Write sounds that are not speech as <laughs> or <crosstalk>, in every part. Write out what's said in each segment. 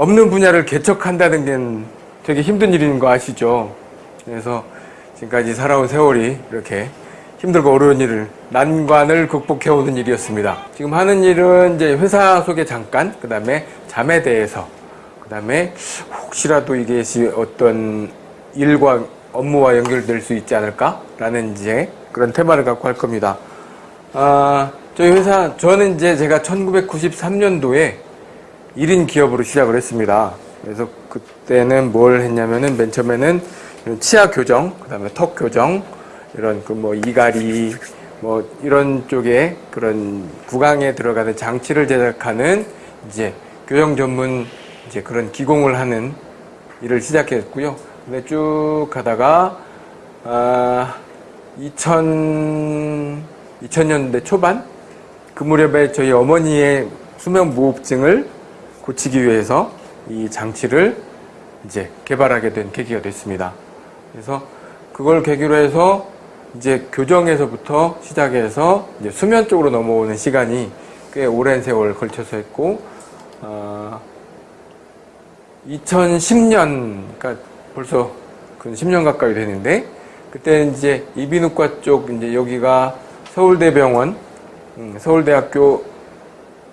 없는 분야를 개척한다는 게 되게 힘든 일인 거 아시죠? 그래서 지금까지 살아온 세월이 이렇게 힘들고 어려운 일을 난관을 극복해오는 일이었습니다. 지금 하는 일은 이제 회사 소개 잠깐, 그 다음에 잠에 대해서, 그 다음에 혹시라도 이게 어떤 일과 업무와 연결될 수 있지 않을까라는 이제 그런 테마를 갖고 할 겁니다. 아, 저희 회사, 저는 이제 제가 1993년도에 1인 기업으로 시작을 했습니다. 그래서 그때는 뭘 했냐면은 맨 처음에는 치아 교정, 그 다음에 턱 교정, 이런 그 뭐 이갈이, 뭐 이런 쪽에 그런 구강에 들어가는 장치를 제작하는 이제 교정 전문 이제 그런 기공을 하는 일을 시작했고요. 근데 쭉 가다가, 아, 2000, 2000년대 초반? 그 무렵에 저희 어머니의 수면 무호흡증을 고치기 위해서 이 장치를 이제 개발하게 된 계기가 됐습니다. 그래서 그걸 계기로 해서 이제 교정에서부터 시작해서 이제 수면 쪽으로 넘어오는 시간이 꽤 오랜 세월 걸쳐서 했고, 어, 2010년, 그러니까 벌써 그 10년 가까이 되는데, 그때 이제 이비인후과 쪽, 이제 여기가 서울대병원, 음, 서울대학교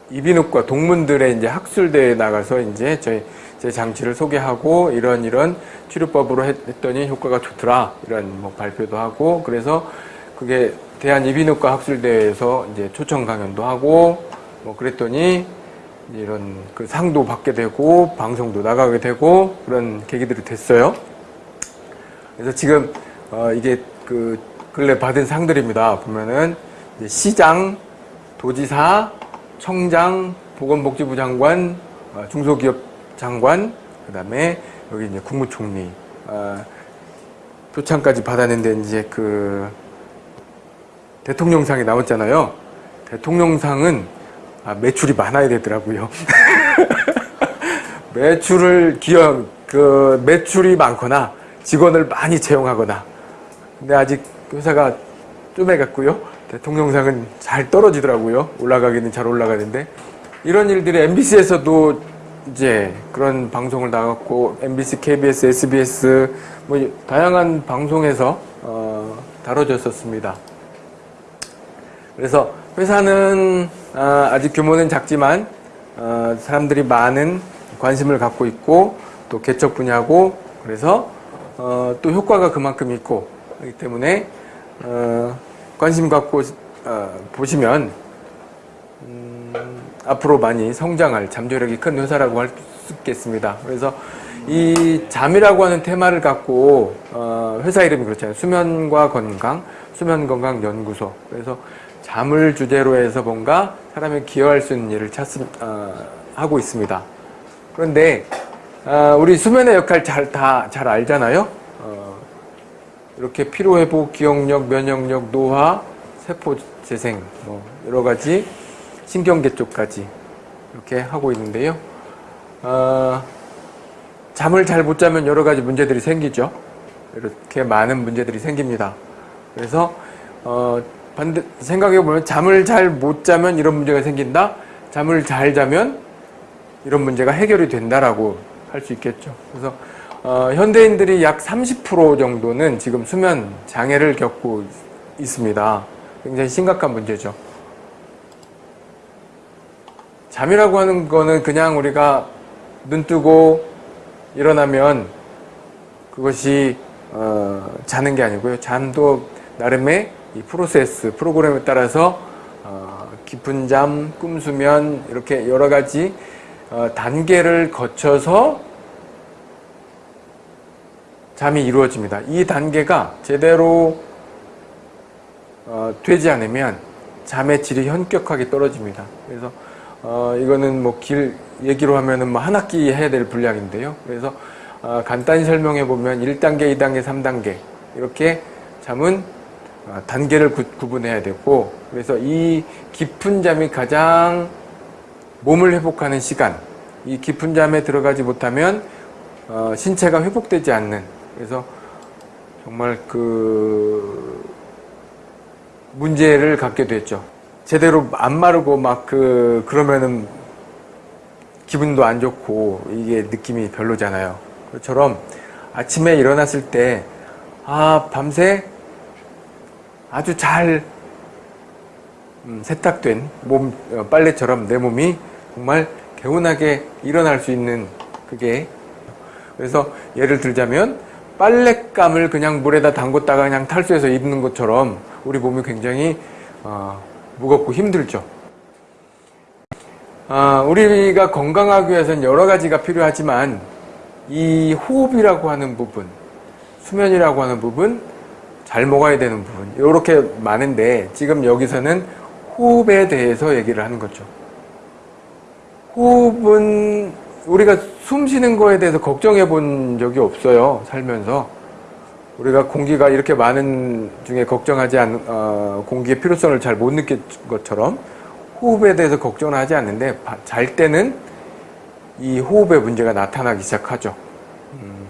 이비인후과 동문들의 이제 학술대회에 나가서 이제 저희 제 장치를 소개하고 이런 이런 치료법으로 했더니 효과가 좋더라 이런 뭐 발표도 하고 그래서 그게 대한 이비인후과 학술대회에서 이제 초청 강연도 하고 뭐 그랬더니 이런 그 상도 받게 되고 방송도 나가게 되고 그런 계기들이 됐어요. 그래서 지금 어 이게 그 근래 받은 상들입니다. 보면은 시장, 도지사, 청장, 보건복지부 장관, 어, 중소기업 장관, 그 다음에 여기 이제 국무총리, 어, 표창까지 받았는데 이제 그 대통령상이 나왔잖아요. 대통령상은 아, 매출이 많아야 되더라고요. <laughs> 매출을 기업, 그 매출이 많거나 직원을 많이 채용하거나 근데 아직 회사가 좀 해갔고요. 대통령상은 잘 떨어지더라고요. 올라가기는 잘 올라가는데 이런 일들이 MBC에서도 이제 그런 방송을 나갔고 MBC, KBS, SBS 뭐 다양한 방송에서 어, 다뤄졌었습니다. 그래서 회사는 어, 아직 규모는 작지만 어, 사람들이 많은 관심을 갖고 있고 또 개척 분야고 그래서 어, 또 효과가 그만큼 있고 그렇기 때문에 어, 관심 갖고 어, 보시면 음, 앞으로 많이 성장할 잠재력이 큰 회사라고 할 수 있겠습니다. 그래서 이 잠이라고 하는 테마를 갖고 어, 회사 이름이 그렇잖아요. 수면과 건강, 수면건강연구소. 그래서 잠을 주제로 해서 뭔가 사람이 기여할 수 있는 일을 찾, 어, 하고 있습니다. 그런데 어, 우리 수면의 역할 잘 다 잘 알잖아요. 어, 이렇게 피로회복, 기억력, 면역력, 노화, 세포 재생, 뭐 여러 가지 신경계 쪽까지 이렇게 하고 있는데요. 어, 잠을 잘 못 자면 여러 가지 문제들이 생기죠. 이렇게 많은 문제들이 생깁니다. 그래서 어, 반대 생각해 보면 잠을 잘 못 자면 이런 문제가 생긴다. 잠을 잘 자면 이런 문제가 해결이 된다라고 할 수 있겠죠. 그래서 어, 현대인들이 약 30% 정도는 지금 수면 장애를 겪고 있습니다. 굉장히 심각한 문제죠. 잠이라고 하는 거는 그냥 우리가 눈 뜨고 일어나면 그것이 어, 자는 게 아니고요. 잠도 나름의 이 프로세스, 프로그램에 따라서 어, 깊은 잠, 꿈수면 이렇게 여러 가지 어, 단계를 거쳐서 잠이 이루어집니다. 이 단계가 제대로 어, 되지 않으면 잠의 질이 현격하게 떨어집니다. 그래서 어, 이거는 뭐 길 얘기로 하면은 뭐 한 학기 해야 될 분량인데요. 그래서 어, 간단히 설명해 보면 1단계, 2단계, 3단계 이렇게 잠은 어, 단계를 구, 구분해야 되고 그래서 이 깊은 잠이 가장 몸을 회복하는 시간 이 깊은 잠에 들어가지 못하면 어, 신체가 회복되지 않는 그래서 정말 그 문제를 갖게 됐죠. 제대로 안 마르고 막 그 그러면은 기분도 안 좋고 이게 느낌이 별로잖아요. 그처럼 아침에 일어났을 때 아, 밤새 아주 잘 음, 세탁된 몸 어, 빨래처럼 내 몸이 정말 개운하게 일어날 수 있는 그게 그래서 예를 들자면 빨랫감을 그냥 물에다 담궜다가 그냥 탈수해서 입는 것처럼 우리 몸이 굉장히 어, 무겁고 힘들죠. 아, 우리가 건강하기 위해서는 여러 가지가 필요하지만 이 호흡이라고 하는 부분, 수면이라고 하는 부분, 잘 먹어야 되는 부분 이렇게 많은데 지금 여기서는 호흡에 대해서 얘기를 하는 거죠. 호흡은 우리가 숨 쉬는 거에 대해서 걱정해 본 적이 없어요. 살면서. 우리가 공기가 이렇게 많은 중에 걱정하지 않, 어, 공기의 필요성을 잘 못 느낀 것처럼 호흡에 대해서 걱정을 하지 않는데 잘 때는 이 호흡의 문제가 나타나기 시작하죠. 음,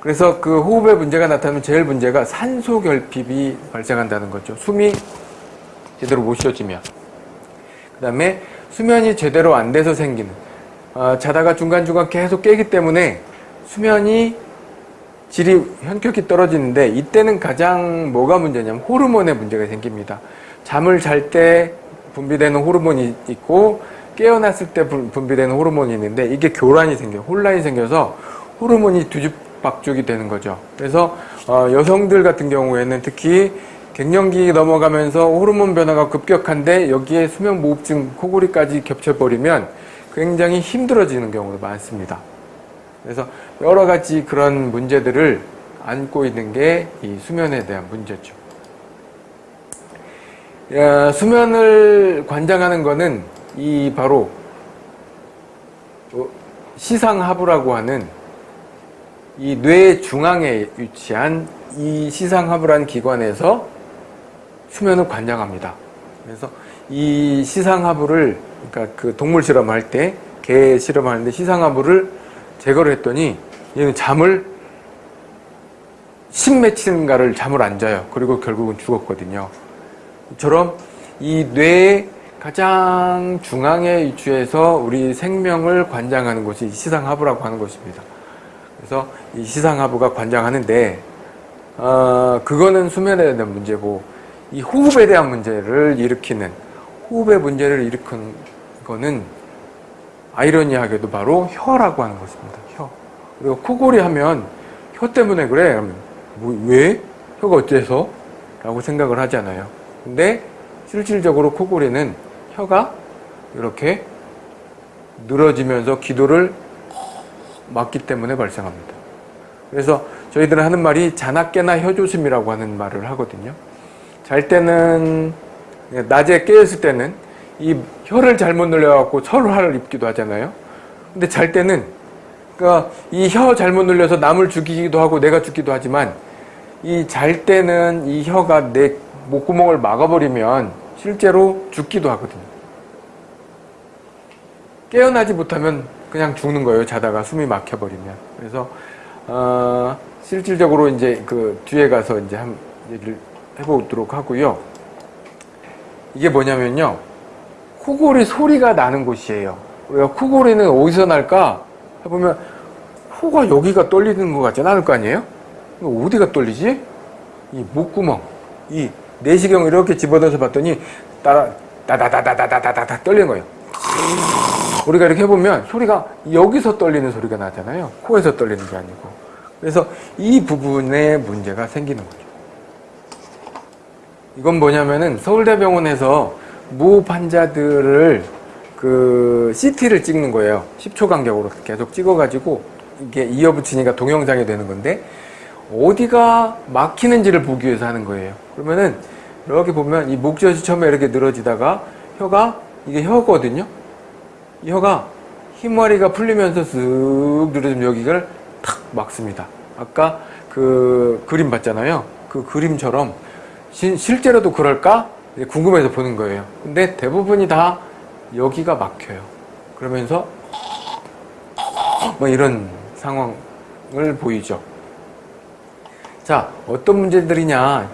그래서 그 호흡의 문제가 나타나면 제일 문제가 산소 결핍이 발생한다는 거죠. 숨이 제대로 못 쉬어지면. 그 다음에 수면이 제대로 안 돼서 생기는 어, 자다가 중간중간 계속 깨기 때문에 수면이 질이 현격히 떨어지는데 이때는 가장 뭐가 문제냐면 호르몬의 문제가 생깁니다. 잠을 잘 때 분비되는 호르몬이 있고 깨어났을 때 분비되는 호르몬이 있는데 이게 교란이 생겨요. 혼란이 생겨서 호르몬이 뒤죽박죽이 되는 거죠. 그래서 어, 여성들 같은 경우에는 특히 갱년기 넘어가면서 호르몬 변화가 급격한데 여기에 수면 무호흡증 코골이까지 겹쳐버리면 굉장히 힘들어지는 경우도 많습니다. 그래서 여러 가지 그런 문제들을 안고 있는 게 이 수면에 대한 문제죠. 수면을 관장하는 것은 이 바로 어, 시상하부라고 하는 이 뇌 중앙에 위치한 이 시상하부라는 기관에서 수면을 관장합니다. 그래서 이 시상하부를 그러니까 그 동물 실험할 때 개 실험하는데 시상하부를 제거를 했더니 얘는 잠을 10며칠인가를 잠을 안 자요. 그리고 결국은 죽었거든요. 이처럼 이 뇌의 가장 중앙에 위치해서 우리 생명을 관장하는 것이 시상하부라고 하는 것입니다. 그래서 이 시상하부가 관장하는데 어, 그거는 수면에 대한 문제고 이 호흡에 대한 문제를 일으키는 호흡의 문제를 일으 킨 거는 아이러니하게도 바로 혀라고 하는 것입니다. 혀. 우리가 코골이 하면 혀 때문에 그래. 그러면 뭐, 왜? 혀가 어째서? 라고 생각을 하잖아요. 근데 실질적으로 코골이는 혀가 이렇게 늘어지면서 기도를 막기 때문에 발생합니다. 그래서 저희들은 하는 말이 자나 깨나 혀조심이라고 하는 말을 하거든요. 잘 때는 낮에 깨었을 때는 이 혀를 잘못 늘려갖고 설화를 입기도 하잖아요. 근데 잘 때는 그러니까 이 혀 잘못 늘려서 남을 죽이기도 하고 내가 죽기도 하지만 이 잘 때는 이 혀가 내 목구멍을 막아버리면 실제로 죽기도 하거든요. 깨어나지 못하면 그냥 죽는 거예요. 자다가 숨이 막혀버리면. 그래서 어, 실질적으로 이제 그 뒤에 가서 이제 한 얘기를 해보도록 하고요. 이게 뭐냐면요. 코골이 소리가 나는 곳이에요. 우리가 코골이는 어디서 날까? 해보면 코가 여기가 떨리는 것 같지 않을 거 아니에요? 어디가 떨리지? 이 목구멍, 이 내시경을 이렇게 집어넣어서 봤더니 따라 다다다다다다다다 떨리는 거예요. 우리가 이렇게 해보면 소리가 여기서 떨리는 소리가 나잖아요. 코에서 떨리는 게 아니고. 그래서 이 부분에 문제가 생기는 거죠. 이건 뭐냐면은 서울대병원에서 무호흡 환자들을 그 CT를 찍는 거예요. 10초 간격으로 계속 찍어가지고 이게 이어붙이니까 동영상이 되는 건데 어디가 막히는지를 보기 위해서 하는 거예요. 그러면은 이렇게 보면 이 목젖이 처음에 이렇게 늘어지다가 혀가 이게 혀거든요. 이 혀가 흰머리가 풀리면서 쓱 늘어지면 여기를 탁 막습니다. 아까 그 그림 봤잖아요. 그 그림처럼 시, 실제로도 그럴까? 궁금해서 보는 거예요. 근데 대부분이 다 여기가 막혀요. 그러면서 뭐 이런 상황을 보이죠. 자, 어떤 문제들이냐?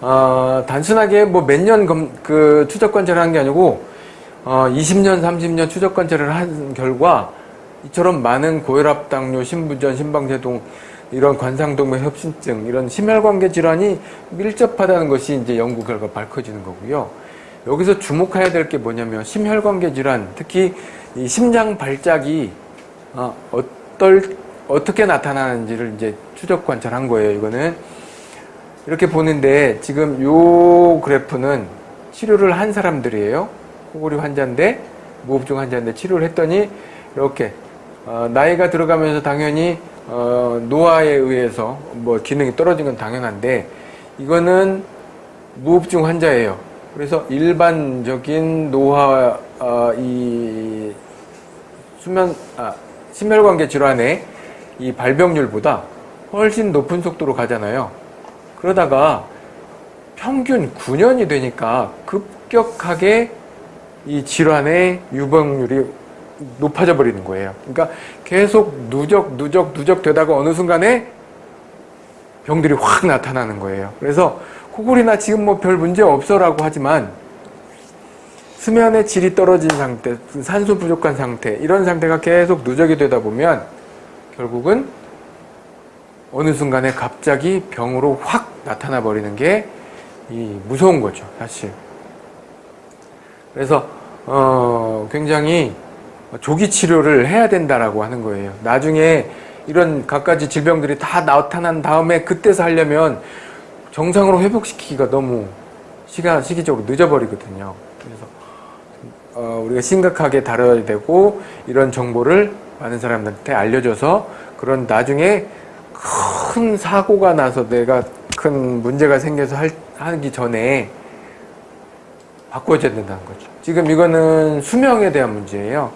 어, 단순하게 뭐 몇 년 그 추적 관찰을 한 게 아니고 어, 20년, 30년 추적 관찰을 한 결과 이처럼 많은 고혈압, 당뇨, 신부전, 심방제동 이런 관상동맥 협심증 이런 심혈관계 질환이 밀접하다는 것이 이제 연구 결과 밝혀지는 거고요. 여기서 주목해야 될 게 뭐냐면 심혈관계 질환, 특히 이 심장 발작이 어, 어떨 어떻게 나타나는지를 이제 추적 관찰한 거예요. 이거는 이렇게 보는데 지금 요 그래프는 치료를 한 사람들이에요. 코골이 환자인데 무호흡증 환자인데 치료를 했더니 이렇게 어, 나이가 들어가면서 당연히 어, 노화에 의해서 뭐 기능이 떨어진 건 당연한데 이거는 무호흡증 환자예요. 그래서 일반적인 노화 어, 이 수면 아, 심혈관계 질환의 이 발병률보다 훨씬 높은 속도로 가잖아요. 그러다가 평균 9년이 되니까 급격하게 이 질환의 유병률이 높아져 버리는 거예요. 그러니까 계속 누적, 누적, 누적 되다가 어느 순간에 병들이 확 나타나는 거예요. 그래서 코골이나 지금 뭐 별 문제 없어라고 하지만 수면의 질이 떨어진 상태, 산소 부족한 상태, 이런 상태가 계속 누적이 되다 보면 결국은 어느 순간에 갑자기 병으로 확 나타나 버리는 게 이 무서운 거죠, 사실. 그래서 어, 굉장히 조기 치료를 해야 된다라고 하는 거예요. 나중에 이런 갖가지 질병들이 다 나타난 다음에 그때서 하려면 정상으로 회복시키기가 너무 시간 시기적으로 늦어버리거든요. 그래서 어, 우리가 심각하게 다뤄야 되고 이런 정보를 많은 사람들한테 알려줘서 그런 나중에 큰 사고가 나서 내가 큰 문제가 생겨서 할, 하기 전에 바꿔줘야 된다는 거죠. 지금 이거는 수명에 대한 문제예요.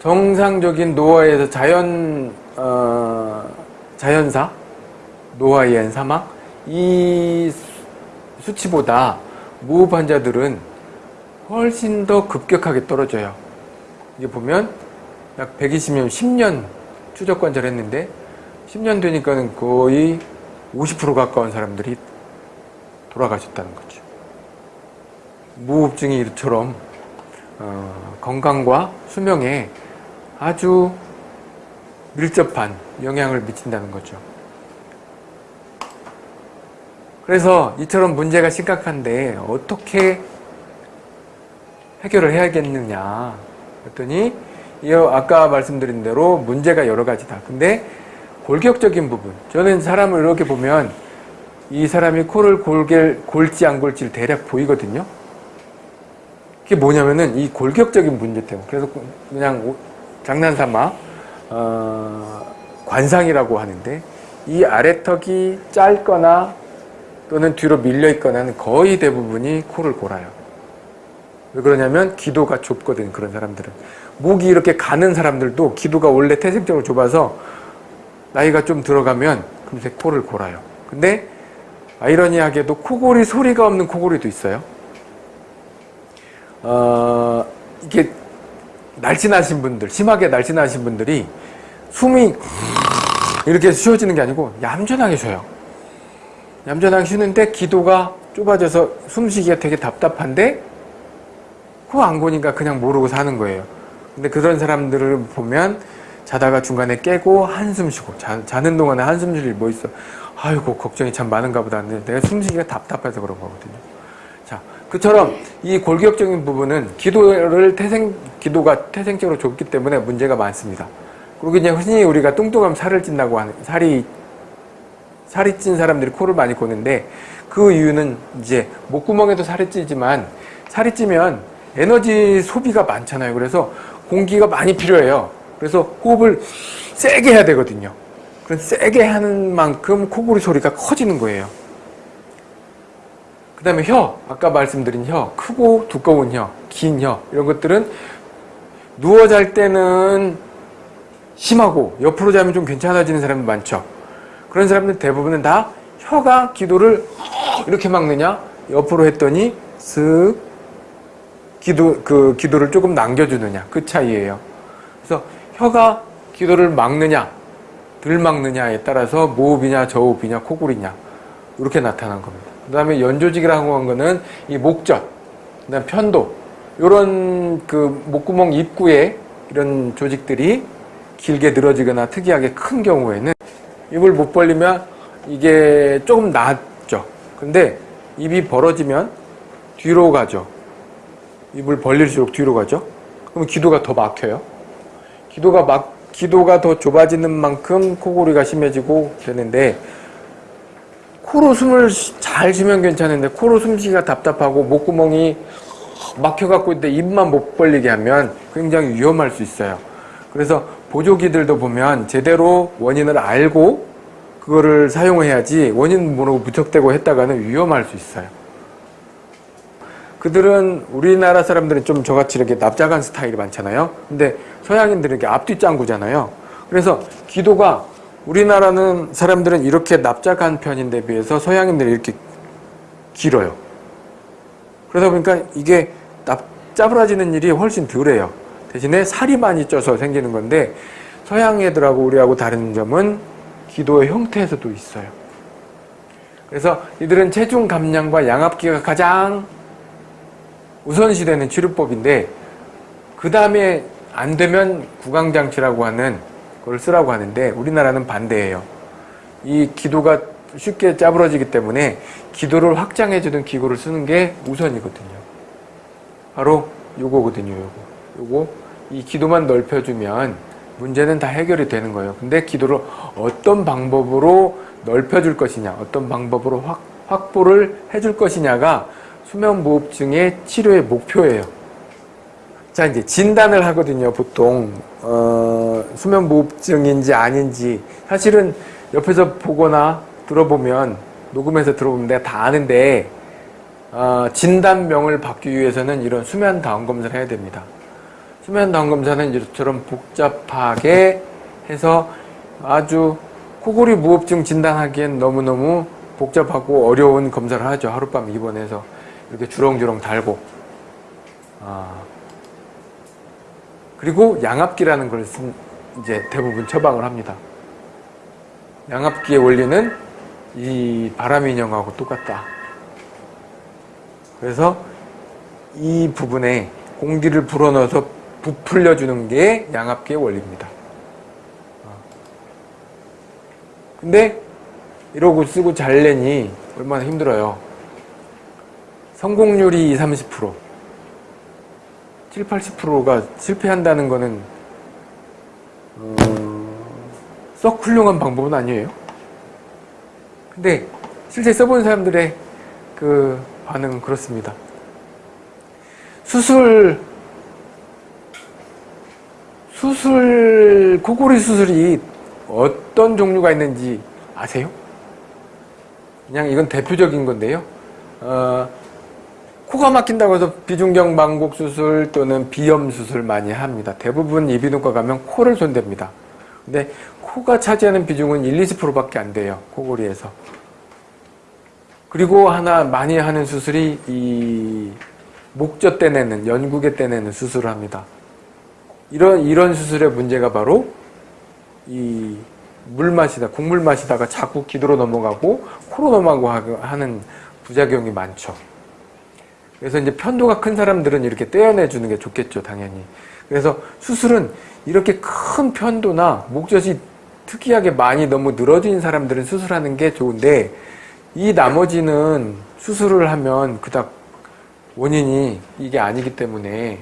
정상적인 노화에서 자연 어, 자연사 노화에 의한 사망 이 수치보다 무호흡 환자들은 훨씬 더 급격하게 떨어져요. 이게 보면 약 120년, 10년 추적 관찰했는데 10년 되니까는 거의 50% 가까운 사람들이 돌아가셨다는 거죠. 무호흡증이 이처럼 어, 건강과 수명에 아주 밀접한 영향을 미친다는 거죠. 그래서 이처럼 문제가 심각한데 어떻게 해결을 해야겠느냐 그랬더니 아까 말씀드린 대로 문제가 여러 가지다. 근데 골격적인 부분 저는 사람을 이렇게 보면 이 사람이 코를 골게, 골지 안 골지를 대략 보이거든요. 그게 뭐냐면은 이 골격적인 문제 때문에 그래서 그냥 장난삼아 어, 관상이라고 하는데 이 아래턱이 짧거나 또는 뒤로 밀려 있거나는 거의 대부분이 코를 골아요. 왜 그러냐면 기도가 좁거든 그런 사람들은 목이 이렇게 가는 사람들도 기도가 원래 태생적으로 좁아서 나이가 좀 들어가면 금세 코를 골아요. 근데 아이러니하게도 코골이 소리가 없는 코골이도 있어요. 어, 이게 날씬하신 분들, 심하게 날씬하신 분들이 숨이 이렇게 쉬어지는 게 아니고 얌전하게 쉬어요. 얌전하게 쉬는데 기도가 좁아져서 숨쉬기가 되게 답답한데 코 안 고니까 그냥 모르고 사는 거예요. 근데 그런 사람들을 보면 자다가 중간에 깨고 한숨 쉬고 자, 자는 동안에 한숨 쉴 일뭐 있어. 아이고 걱정이 참 많은가 보다. 근데 내가 숨쉬기가 답답해서 그런 거거든요. 자, 그처럼 이 골격적인 부분은 기도를 태생 기도가 태생적으로 좁기 때문에 문제가 많습니다. 그리고 이제 흔히 우리가 뚱뚱하면 살을 찐다고 하는 살이 살이 찐 사람들이 코를 많이 고는데 그 이유는 이제 목구멍에도 살이 찌지만 살이 찌면 에너지 소비가 많잖아요. 그래서 공기가 많이 필요해요. 그래서 호흡을 세게 해야 되거든요. 그런 세게 하는 만큼 코골이 소리가 커지는 거예요. 그 다음에 혀, 아까 말씀드린 혀, 크고 두꺼운 혀, 긴 혀, 이런 것들은 누워 잘 때는 심하고 옆으로 자면 좀 괜찮아지는 사람이 많죠. 그런 사람들 대부분은 다 혀가 기도를 이렇게 막느냐, 옆으로 했더니 쓱 기도, 그 기도를 조금 남겨주느냐, 그 차이예요. 그래서 혀가 기도를 막느냐, 덜 막느냐에 따라서 모흡이냐, 저호흡이냐, 코골이냐, 이렇게 나타난 겁니다. 그 다음에 연조직이라고 한 거는 이 목젖, 그 다음 편도, 이런 그 목구멍 입구에 이런 조직들이 길게 늘어지거나 특이하게 큰 경우에는 입을 못 벌리면 이게 조금 낫죠. 근데 입이 벌어지면 뒤로 가죠. 입을 벌릴수록 뒤로 가죠. 그럼 기도가 더 막혀요. 기도가 막 기도가 더 좁아지는 만큼 코골이가 심해지고 되는데 코로 숨을 쉬- 잘 쉬면 괜찮은데 코로 숨쉬기가 답답하고 목구멍이 막혀갖고 있는데 입만 못 벌리게 하면 굉장히 위험할 수 있어요. 그래서 보조기들도 보면 제대로 원인을 알고 그거를 사용해야지 원인 모르고 무턱대고 했다가는 위험할 수 있어요. 그들은 우리나라 사람들은 좀 저같이 이렇게 납작한 스타일이 많잖아요. 근데 서양인들은 이렇게 앞뒤 짱구잖아요. 그래서 기도가 우리나라는 사람들은 이렇게 납작한 편인데 비해서 서양인들은 이렇게 길어요. 그러다 보니까 이게 납, 짜부라지는 일이 훨씬 덜해요. 대신에 살이 많이 쪄서 생기는 건데 서양 애들하고 우리하고 다른 점은 기도의 형태에서도 있어요. 그래서 이들은 체중 감량과 양압기가 가장 우선시되는 치료법인데 그 다음에 안 되면 구강장치라고 하는 걸 쓰라고 하는데 우리나라는 반대예요. 이 기도가 쉽게 짜부러지기 때문에 기도를 확장해주는 기구를 쓰는 게 우선이거든요. 바로 요거거든요. 요거. 요거 이 기도만 넓혀주면 문제는 다 해결이 되는 거예요. 근데 기도를 어떤 방법으로 넓혀줄 것이냐, 어떤 방법으로 확, 확보를 해줄 것이냐가 수면무호흡증의 치료의 목표예요. 자, 이제 진단을 하거든요, 보통. 어, 수면무호흡증인지 아닌지. 사실은 옆에서 보거나 들어보면, 녹음해서 들어보면 내가 다 아는데, 어, 진단명을 받기 위해서는 이런 수면 다운 검사를 해야 됩니다. 수면 다운 검사는 이처럼 복잡하게 해서 아주 코골이 무호흡증 진단하기엔 너무너무 복잡하고 어려운 검사를 하죠. 하룻밤 입원해서 이렇게 주렁주렁 달고. 아. 그리고 양압기라는 걸 쓴, 이제 대부분 처방을 합니다. 양압기의 원리는 이 바람 인형하고 똑같다. 그래서 이 부분에 공기를 불어넣어서 부풀려 주는 게 양압기의 원리입니다. 어. 근데 이러고 쓰고 잘내니 얼마나 힘들어요. 성공률이 20, 30%. 7, 80%가 실패한다는 거는 썩 훌륭한 방법은 아니에요. 근데 실제 써본 사람들의 그 반응은 그렇습니다. 수술 수술 코골이 수술이 어떤 종류가 있는지 아세요? 그냥 이건 대표적인 건데요. 어, 코가 막힌다고 해서 비중경 망곡 수술 또는 비염 수술 많이 합니다. 대부분 이비인후과 가면 코를 손댑니다. 근데 코가 차지하는 비중은 1, 20%밖에 안 돼요. 코골이에서. 그리고 하나 많이 하는 수술이 이 목젖 떼내는 연구개 떼내는 수술을 합니다. 이런 이런 수술의 문제가 바로 이 물 마시다 국물 마시다가 자꾸 기도로 넘어가고 코로 넘어가고 하는 부작용이 많죠. 그래서 이제 편도가 큰 사람들은 이렇게 떼어내 주는 게 좋겠죠, 당연히. 그래서 수술은 이렇게 큰 편도나 목젖이 특이하게 많이 너무 늘어진 사람들은 수술하는 게 좋은데 이 나머지는 수술을 하면 그닥 원인이 이게 아니기 때문에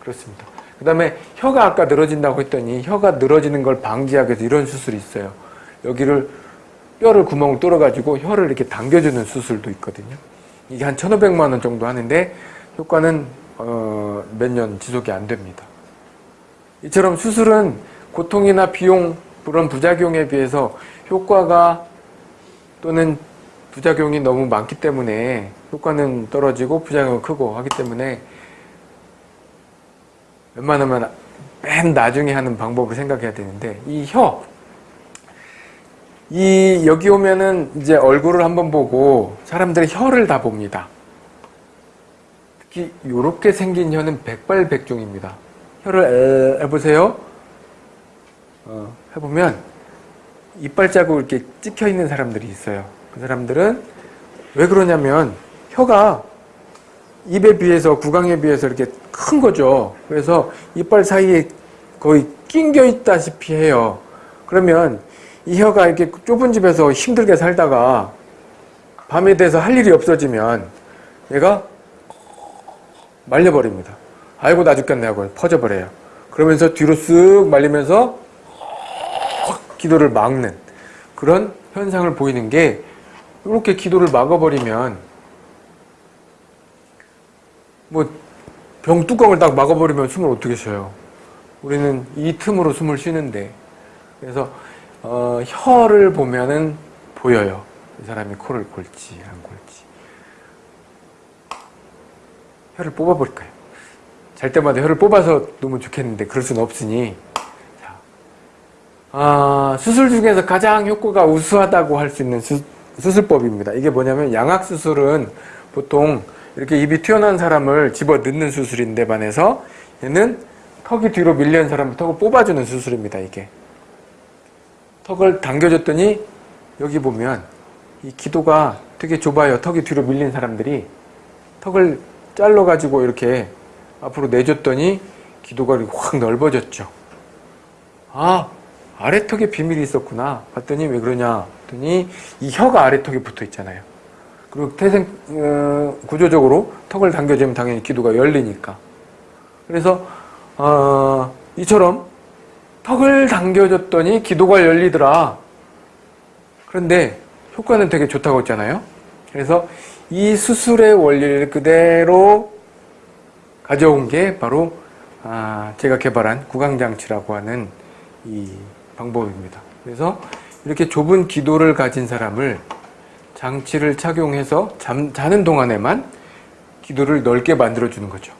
그렇습니다. 그 다음에 혀가 아까 늘어진다고 했더니 혀가 늘어지는 걸 방지하기 위해서 이런 수술이 있어요. 여기를 뼈를 구멍을 뚫어가지고 혀를 이렇게 당겨주는 수술도 있거든요. 이게 한 1,500만 원 정도 하는데 효과는 어, 몇 년 지속이 안 됩니다. 이처럼 수술은 고통이나 비용 그런 부작용에 비해서 효과가 또는 부작용이 너무 많기 때문에 효과는 떨어지고 부작용은 크고 하기 때문에 웬만하면 맨 나중에 하는 방법을 생각해야 되는데 이 혀, 이 여기 오면은 이제 얼굴을 한번 보고 사람들의 혀를 다 봅니다. 특히 이렇게 생긴 혀는 백발백중입니다. 혀를 에, 해보세요. 어, 해보면 이빨 자국 이렇게 찍혀 있는 사람들이 있어요. 그 사람들은 왜 그러냐면 혀가 입에 비해서 구강에 비해서 이렇게 큰 거죠. 그래서 이빨 사이에 거의 낑겨 있다시피 해요. 그러면 이 혀가 이렇게 좁은 집에서 힘들게 살다가 밤에 돼서 할 일이 없어지면 얘가 말려버립니다. 아이고 나 죽겠네 하고 퍼져버려요. 그러면서 뒤로 쓱 말리면서 기도를 막는 그런 현상을 보이는 게 이렇게 기도를 막아버리면 뭐 병뚜껑을 딱 막아버리면 숨을 어떻게 쉬어요? 우리는 이 틈으로 숨을 쉬는데 그래서 어, 혀를 보면은 보여요. 이 사람이 코를 골지 안 골지. 혀를 뽑아버릴까요? 잘 때마다 혀를 뽑아서 놓으면 좋겠는데 그럴 수는 없으니 자, 아, 수술 중에서 가장 효과가 우수하다고 할 수 있는 수, 수술법입니다. 이게 뭐냐면 양악 수술은 보통 이렇게 입이 튀어나온 사람을 집어 넣는 수술인데 반해서 얘는 턱이 뒤로 밀리는 사람을 턱을 뽑아주는 수술입니다. 이게 턱을 당겨줬더니 여기 보면 이 기도가 되게 좁아요. 턱이 뒤로 밀린 사람들이 턱을 잘라가지고 이렇게 앞으로 내줬더니 기도가 확 넓어졌죠. 아, 아래턱에 비밀이 있었구나. 봤더니 왜 그러냐. 봤더니 이 혀가 아래턱에 붙어 있잖아요. 그리고 태생, 어, 구조적으로 턱을 당겨주면 당연히 기도가 열리니까. 그래서, 어, 이처럼 턱을 당겨줬더니 기도가 열리더라. 그런데 효과는 되게 좋다고 했잖아요. 그래서 이 수술의 원리를 그대로 가져온 게 바로 아, 제가 개발한 구강장치라고 하는 이 방법입니다. 그래서 이렇게 좁은 기도를 가진 사람을 장치를 착용해서 잠, 자는 동안에만 기도를 넓게 만들어주는 거죠.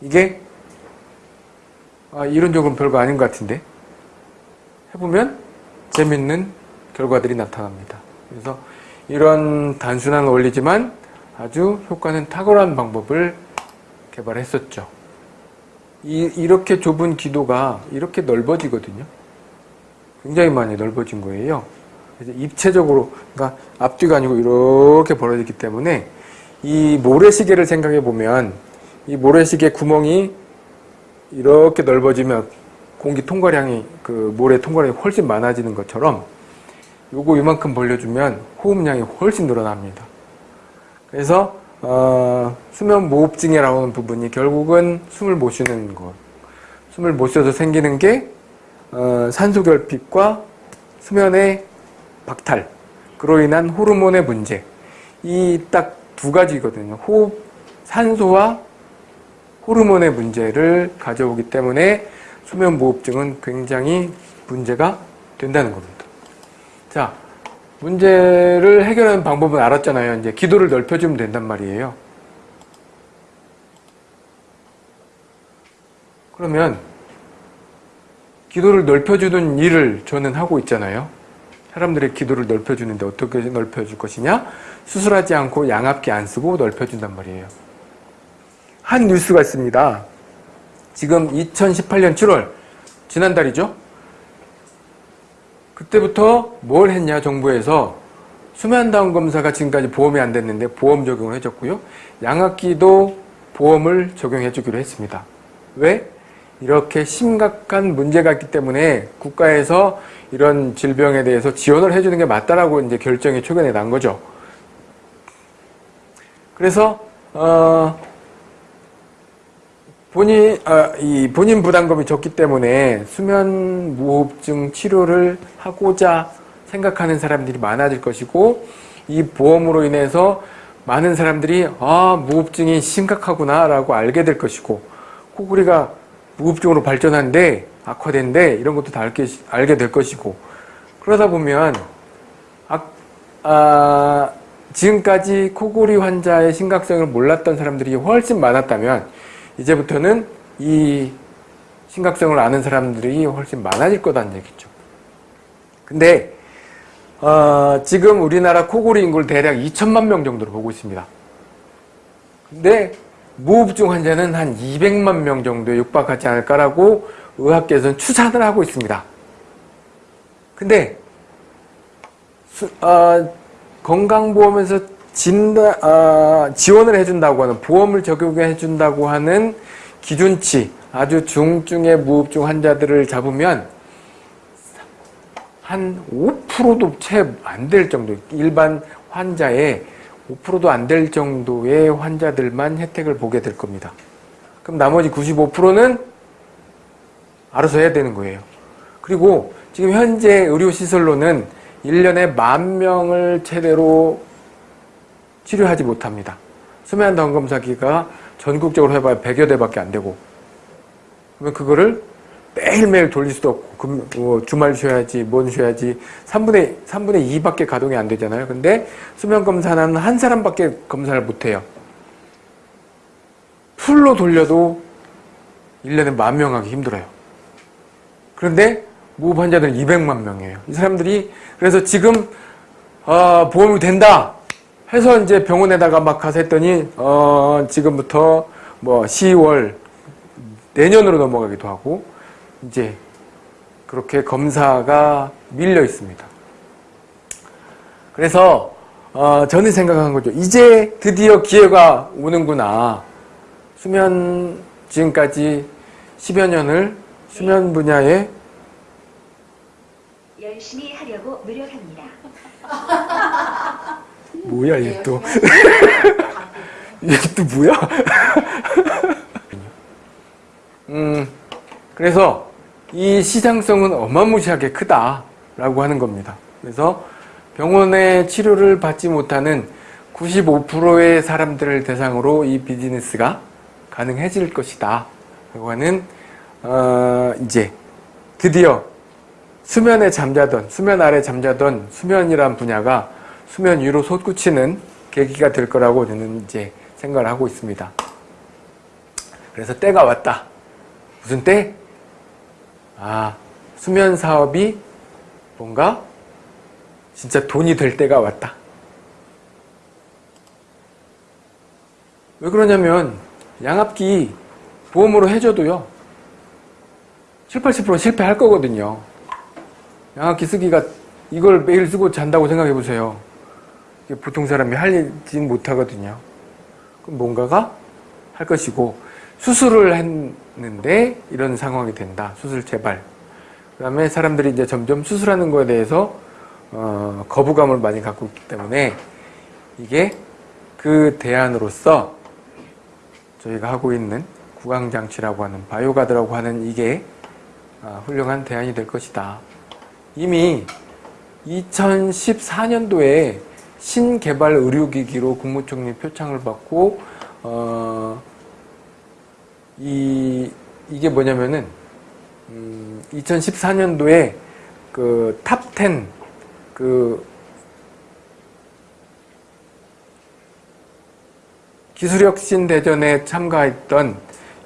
이게 아, 이론적으로는 별거 아닌 것 같은데 해보면 재밌는 결과들이 나타납니다. 그래서 이런 단순한 원리지만 아주 효과는 탁월한 방법을 개발했었죠. 이, 이렇게 좁은 기도가 이렇게 넓어지거든요. 굉장히 많이 넓어진 거예요. 입체적으로, 그러니까 앞뒤가 아니고 이렇게 벌어지기 때문에 이 모래시계를 생각해 보면 이 모래시계 구멍이 이렇게 넓어지면 공기 통과량이 그 모래 통과량이 훨씬 많아지는 것처럼 요거 이만큼 벌려주면 호흡량이 훨씬 늘어납니다. 그래서 어, 수면 무호흡증이라고 하는 부분이 결국은 숨을 못 쉬는 것. 숨을 못 쉬어서 생기는 게 어, 산소결핍과 수면의 박탈, 그로 인한 호르몬의 문제. 이 딱 두 가지거든요. 호흡, 산소와 호르몬의 문제를 가져오기 때문에 수면 무호흡증은 굉장히 문제가 된다는 겁니다. 자, 문제를 해결하는 방법은 알았잖아요. 이제 기도를 넓혀주면 된단 말이에요. 그러면 기도를 넓혀주는 일을 저는 하고 있잖아요. 사람들의 기도를 넓혀주는데 어떻게 넓혀줄 것이냐? 수술하지 않고 양압기 안 쓰고 넓혀준단 말이에요. 한 뉴스가 있습니다. 지금 2018년 7월, 지난달이죠? 그때부터 뭘 했냐 정부에서 수면다운 검사가 지금까지 보험이 안 됐는데 보험 적용을 해줬고요. 양압기도 보험을 적용해 주기로 했습니다. 왜? 이렇게 심각한 문제가 있기 때문에 국가에서 이런 질병에 대해서 지원을 해주는 게 맞다라고 이제 결정이 최근에 난 거죠. 그래서 어, 본인, 아, 이 본인 부담금이 적기 때문에 수면 무호흡증 치료를 하고자 생각하는 사람들이 많아질 것이고 이 보험으로 인해서 많은 사람들이 아 무호흡증이 심각하구나 라고 알게 될 것이고 코골이가 무호흡증으로 발전한데 악화된데 이런 것도 다 알게, 알게 될 것이고 그러다 보면 아, 아, 지금까지 코골이 환자의 심각성을 몰랐던 사람들이 훨씬 많았다면 이제부터는 이 심각성을 아는 사람들이 훨씬 많아질 거다는 얘기죠. 근데 어, 지금 우리나라 코골이 인구를 대략 2천만 명 정도로 보고 있습니다. 근데 무호흡증 환자는 한 200만 명 정도에 육박하지 않을까라고 의학계에서는 추산을 하고 있습니다. 근데 수, 어, 건강보험에서 진단, 아, 지원을 해준다고 하는 보험을 적용해 준다고 하는 기준치 아주 중증의 무흡중 환자들을 잡으면 한 5%도 채 안 될 정도 일반 환자의 5%도 안 될 정도의 환자들만 혜택을 보게 될 겁니다. 그럼 나머지 95%는 알아서 해야 되는 거예요. 그리고 지금 현재 의료시설로는 1년에 만 명을 최대로 치료하지 못합니다. 수면 다운 검사기가 전국적으로 해봐야 100여 대밖에 안 되고 그러면 그거를 매일매일 돌릴 수도 없고 금, 뭐 주말 쉬어야지 뭔 쉬어야지 3분의 3분의 2밖에 가동이 안 되잖아요. 근데 수면 검사는 한 사람밖에 검사를 못 해요. 풀로 돌려도 1년에 만 명 하기 힘들어요. 그런데 무흡 환자들은 200만 명이에요. 이 사람들이 그래서 지금 어, 보험이 된다 해서 이제 병원에다가 막 가서 했더니 어, 지금부터 뭐 10월 내년으로 넘어가기도 하고 이제 그렇게 검사가 밀려 있습니다. 그래서 어, 저는 생각한 거죠. 이제 드디어 기회가 오는구나. 수면 지금까지 10여 년을 수면 분야에 열심히 하려고 노력합니다. <laughs> 뭐야 얘 또. <laughs> 얘 또 뭐야? <laughs> 음, 그래서 이 시장성은 어마무시하게 크다라고 하는 겁니다. 그래서 병원의 치료를 받지 못하는 95%의 사람들을 대상으로 이 비즈니스가 가능해질 것이다. 라고 하는, 어, 이제 드디어 수면에 잠자던, 수면 아래 잠자던 수면이란 분야가 수면 위로 솟구치는 계기가 될 거라고 저는 이제 생각을 하고 있습니다. 그래서 때가 왔다. 무슨 때? 아, 수면 사업이 뭔가 진짜 돈이 될 때가 왔다. 왜 그러냐면 양압기 보험으로 해줘도요. 7, 80% 실패할 거거든요. 양압기 쓰기가 이걸 매일 쓰고 잔다고 생각해 보세요. 보통 사람이 할진 못하거든요. 그럼 뭔가가 할 것이고 수술을 했는데 이런 상황이 된다. 수술 재발. 그 다음에 사람들이 이제 점점 수술하는 거에 대해서 어, 거부감을 많이 갖고 있기 때문에 이게 그 대안으로서 저희가 하고 있는 구강장치라고 하는 바이오가드라고 하는 이게 아, 훌륭한 대안이 될 것이다. 이미 2014년도에 신개발 의료기기로 국무총리 표창을 받고 어, 이 이게 뭐냐면은 음, 2014년도에 그 top 10 그 기술혁신 대전에 참가했던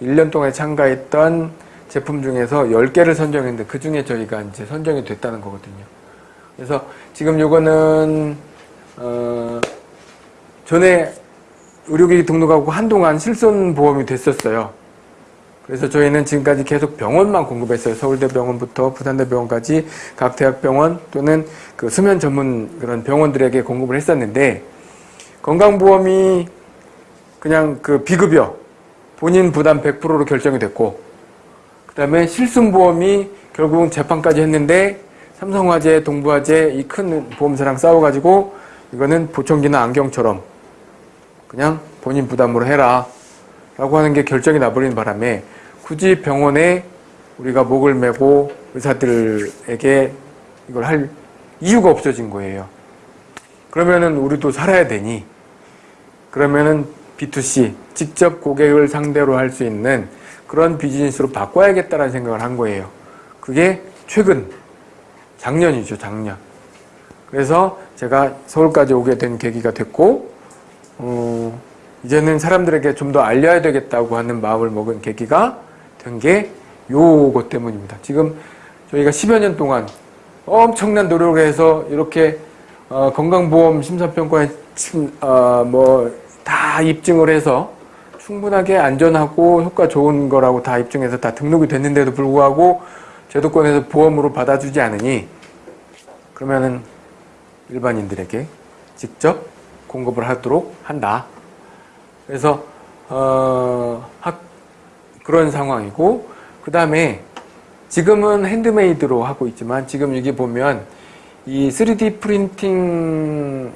1년 동안 참가했던 제품 중에서 10개를 선정했는데 그 중에 저희가 이제 선정이 됐다는 거거든요. 그래서 지금 요거는 어 전에 의료기기 등록하고 한동안 실손보험이 됐었어요. 그래서 저희는 지금까지 계속 병원만 공급했어요. 서울대병원부터 부산대병원까지 각 대학병원 또는 그 수면 전문 그런 병원들에게 공급을 했었는데 건강보험이 그냥 그 비급여 본인 부담 100%로 결정이 됐고 그 다음에 실손보험이 결국은 재판까지 했는데 삼성화재, 동부화재 이 큰 보험사랑 싸워가지고 이거는 보청기나 안경처럼 그냥 본인 부담으로 해라 라고 하는 게 결정이 나버리는 바람에 굳이 병원에 우리가 목을 메고 의사들에게 이걸 할 이유가 없어진 거예요. 그러면은 우리도 살아야 되니 그러면은 B2C 직접 고객을 상대로 할 수 있는 그런 비즈니스로 바꿔야겠다는 생각을 한 거예요. 그게 최근 작년이죠, 작년. 그래서 제가 서울까지 오게 된 계기가 됐고 어, 이제는 사람들에게 좀 더 알려야 되겠다고 하는 마음을 먹은 계기가 된 게 요것 때문입니다. 지금 저희가 10여 년 동안 엄청난 노력을 해서 이렇게 어, 건강보험 심사평가에 어, 뭐다 입증을 해서 충분하게 안전하고 효과 좋은 거라고 다 입증해서 다 등록이 됐는데도 불구하고 제도권에서 보험으로 받아주지 않으니 그러면은 일반인들에게 직접 공급을 하도록 한다. 그래서 어, 학- 그런 상황이고 그 다음에 지금은 핸드메이드로 하고 있지만 지금 여기 보면 이 3D 프린팅을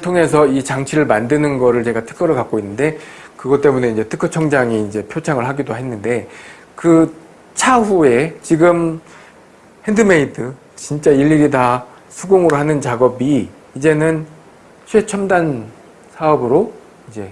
통해서 이 장치를 만드는 거를 제가 특허를 갖고 있는데 그것 때문에 이제 특허청장이 이제 표창을 하기도 했는데 그 차후에 지금 핸드메이드 진짜 일일이 다 수공으로 하는 작업이 이제는 최첨단 사업으로 이제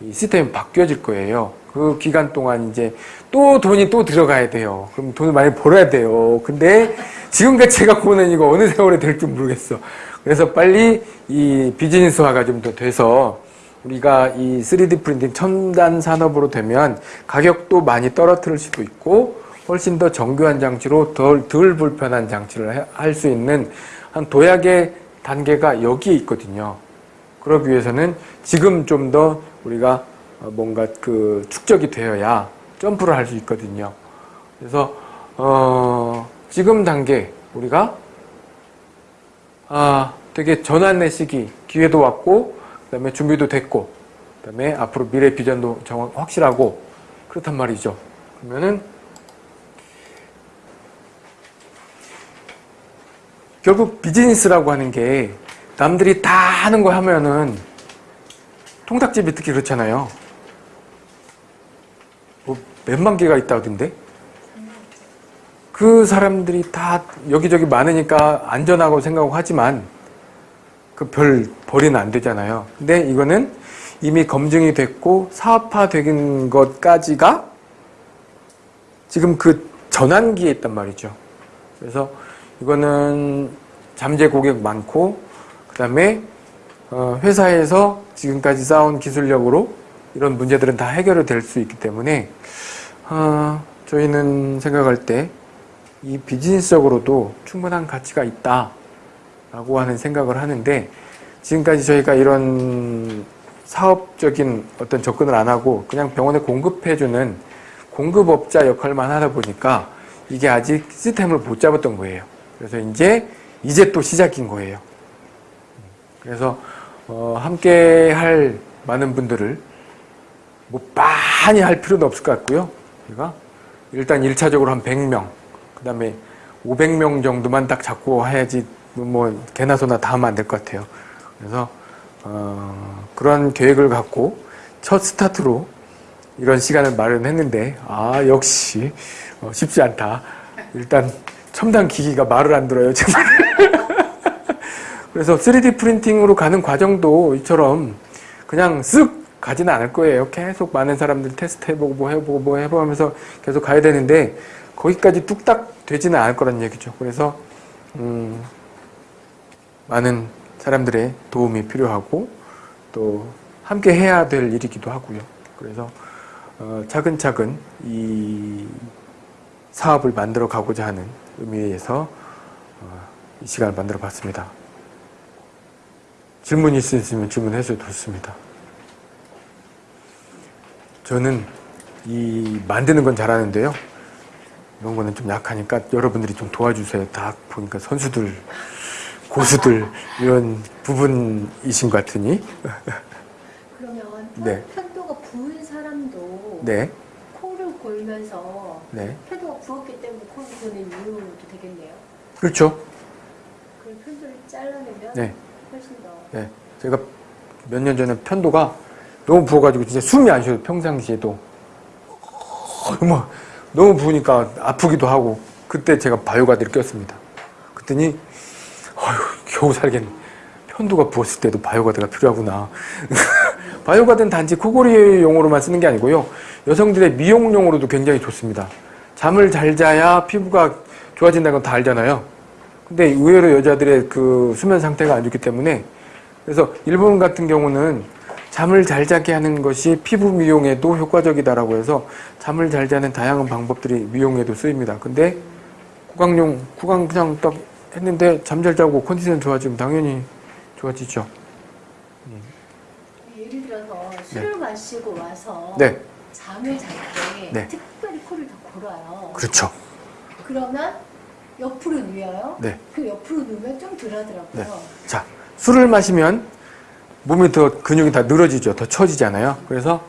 이 시스템이 바뀌어질 거예요. 그 기간 동안 이제 또 돈이 또 들어가야 돼요. 그럼 돈을 많이 벌어야 돼요. 근데 지금까지 제가 보는 이거 어느 세월에 될지 모르겠어. 그래서 빨리 이 비즈니스화가 좀 더 돼서 우리가 이 3D printing 첨단 산업으로 되면 가격도 많이 떨어뜨릴 수도 있고 훨씬 더 정교한 장치로 덜, 덜 불편한 장치를 할 수 있는 한 도약의 단계가 여기에 있거든요. 그러기 위해서는 지금 좀 더 우리가 뭔가 그 축적이 되어야 점프를 할 수 있거든요. 그래서 어 지금 단계 우리가 아 되게 전환의 시기 기회도 왔고 그다음에 준비도 됐고 그다음에 앞으로 미래 비전도 정확 확실하고 그렇단 말이죠. 그러면은 결국 비즈니스라고 하는 게 남들이 다 하는 거 하면은 통닭집이 특히 그렇잖아요. 뭐 몇만 개가 있다던데? 그 사람들이 다 여기저기 많으니까 안전하고 생각하고 하지만 그 별 벌이는 안 되잖아요. 근데 이거는 이미 검증이 됐고 사업화 된 것까지가 지금 그 전환기에 있단 말이죠. 그래서 이거는 잠재 고객 많고 그 다음에 어, 회사에서 지금까지 쌓아온 기술력으로 이런 문제들은 다 해결이 될 수 있기 때문에 어, 저희는 생각할 때 이 비즈니스적으로도 충분한 가치가 있다 라고 하는 생각을 하는데 지금까지 저희가 이런 사업적인 어떤 접근을 안 하고 그냥 병원에 공급해주는 공급업자 역할만 하다 보니까 이게 아직 시스템을 못 잡았던 거예요. 그래서 이제 이제 또 시작인 거예요. 그래서 어, 함께 할 많은 분들을 뭐 많이 할 필요는 없을 것 같고요. 우리가 일단 1차적으로 한 100명, 그 다음에 500명 정도만 딱 잡고 해야지 뭐 개나 소나 다 하면 안 될 것 같아요. 그래서 어, 그런 계획을 갖고 첫 스타트로 이런 시간을 마련했는데 아 역시 어, 쉽지 않다. 일단 첨단 기기가 말을 안 들어요. 정말. <laughs> 그래서 3D 프린팅으로 가는 과정도 이처럼 그냥 쓱 가지는 않을 거예요. 계속 많은 사람들 테스트 해보고 뭐 해보고 뭐 해보고 하면서 계속 가야 되는데 거기까지 뚝딱 되지는 않을 거란 얘기죠. 그래서 음, 많은 사람들의 도움이 필요하고 또 함께 해야 될 일이기도 하고요. 그래서 어, 차근차근 이 사업을 만들어 가고자 하는 의미에서 어, 이 시간을 만들어 봤습니다. 질문 있으시면 질문해 주셔도 좋습니다. 저는 이 만드는 건 잘하는데요. 이런 거는 좀 약하니까 여러분들이 좀 도와주세요. 다 보니까 선수들, 고수들 이런 부분이신 것 같으니. 그러면 편, 네. 편도가 부은 사람도 네, 코를 골면서 네. 고는 이유도 되겠네요. 그렇죠. 그 편도를 잘라내면 네, 훨씬 더 네. 제가 몇 년 전에 편도가 너무 부어가지고 진짜 숨이 안 쉬어요. 평상시에도. 너무, 너무 부으니까 아프기도 하고 그때 제가 바이오가드를 꼈습니다. 그랬더니 어휴, 겨우 살겠네. 편도가 부었을 때도 바이오가드가 필요하구나. <laughs> 바이오가드는 단지 코골이 용으로만 쓰는 게 아니고요. 여성들의 미용용으로도 굉장히 좋습니다. 잠을 잘 자야 피부가 좋아진다는 건 다 알잖아요. 근데 의외로 여자들의 그 수면 상태가 안 좋기 때문에 그래서 일본 같은 경우는 잠을 잘 자게 하는 것이 피부 미용에도 효과적이다라고 해서 잠을 잘 자는 다양한 방법들이 미용에도 쓰입니다. 근데 구강용, 구강 그냥 딱 했는데 잠 잘 자고 컨디션 좋아지면 당연히 좋아지죠. 예를 들어서 술을 마시고 와서 네, 잠을 잘때 네. 골아요. 그렇죠. 그러면 옆으로 누워요. 네. 그 옆으로 누우면 좀 덜하더라고요. 네. 자, 술을 마시면 몸이 더 근육이 다 늘어지죠. 더 처지잖아요. 그래서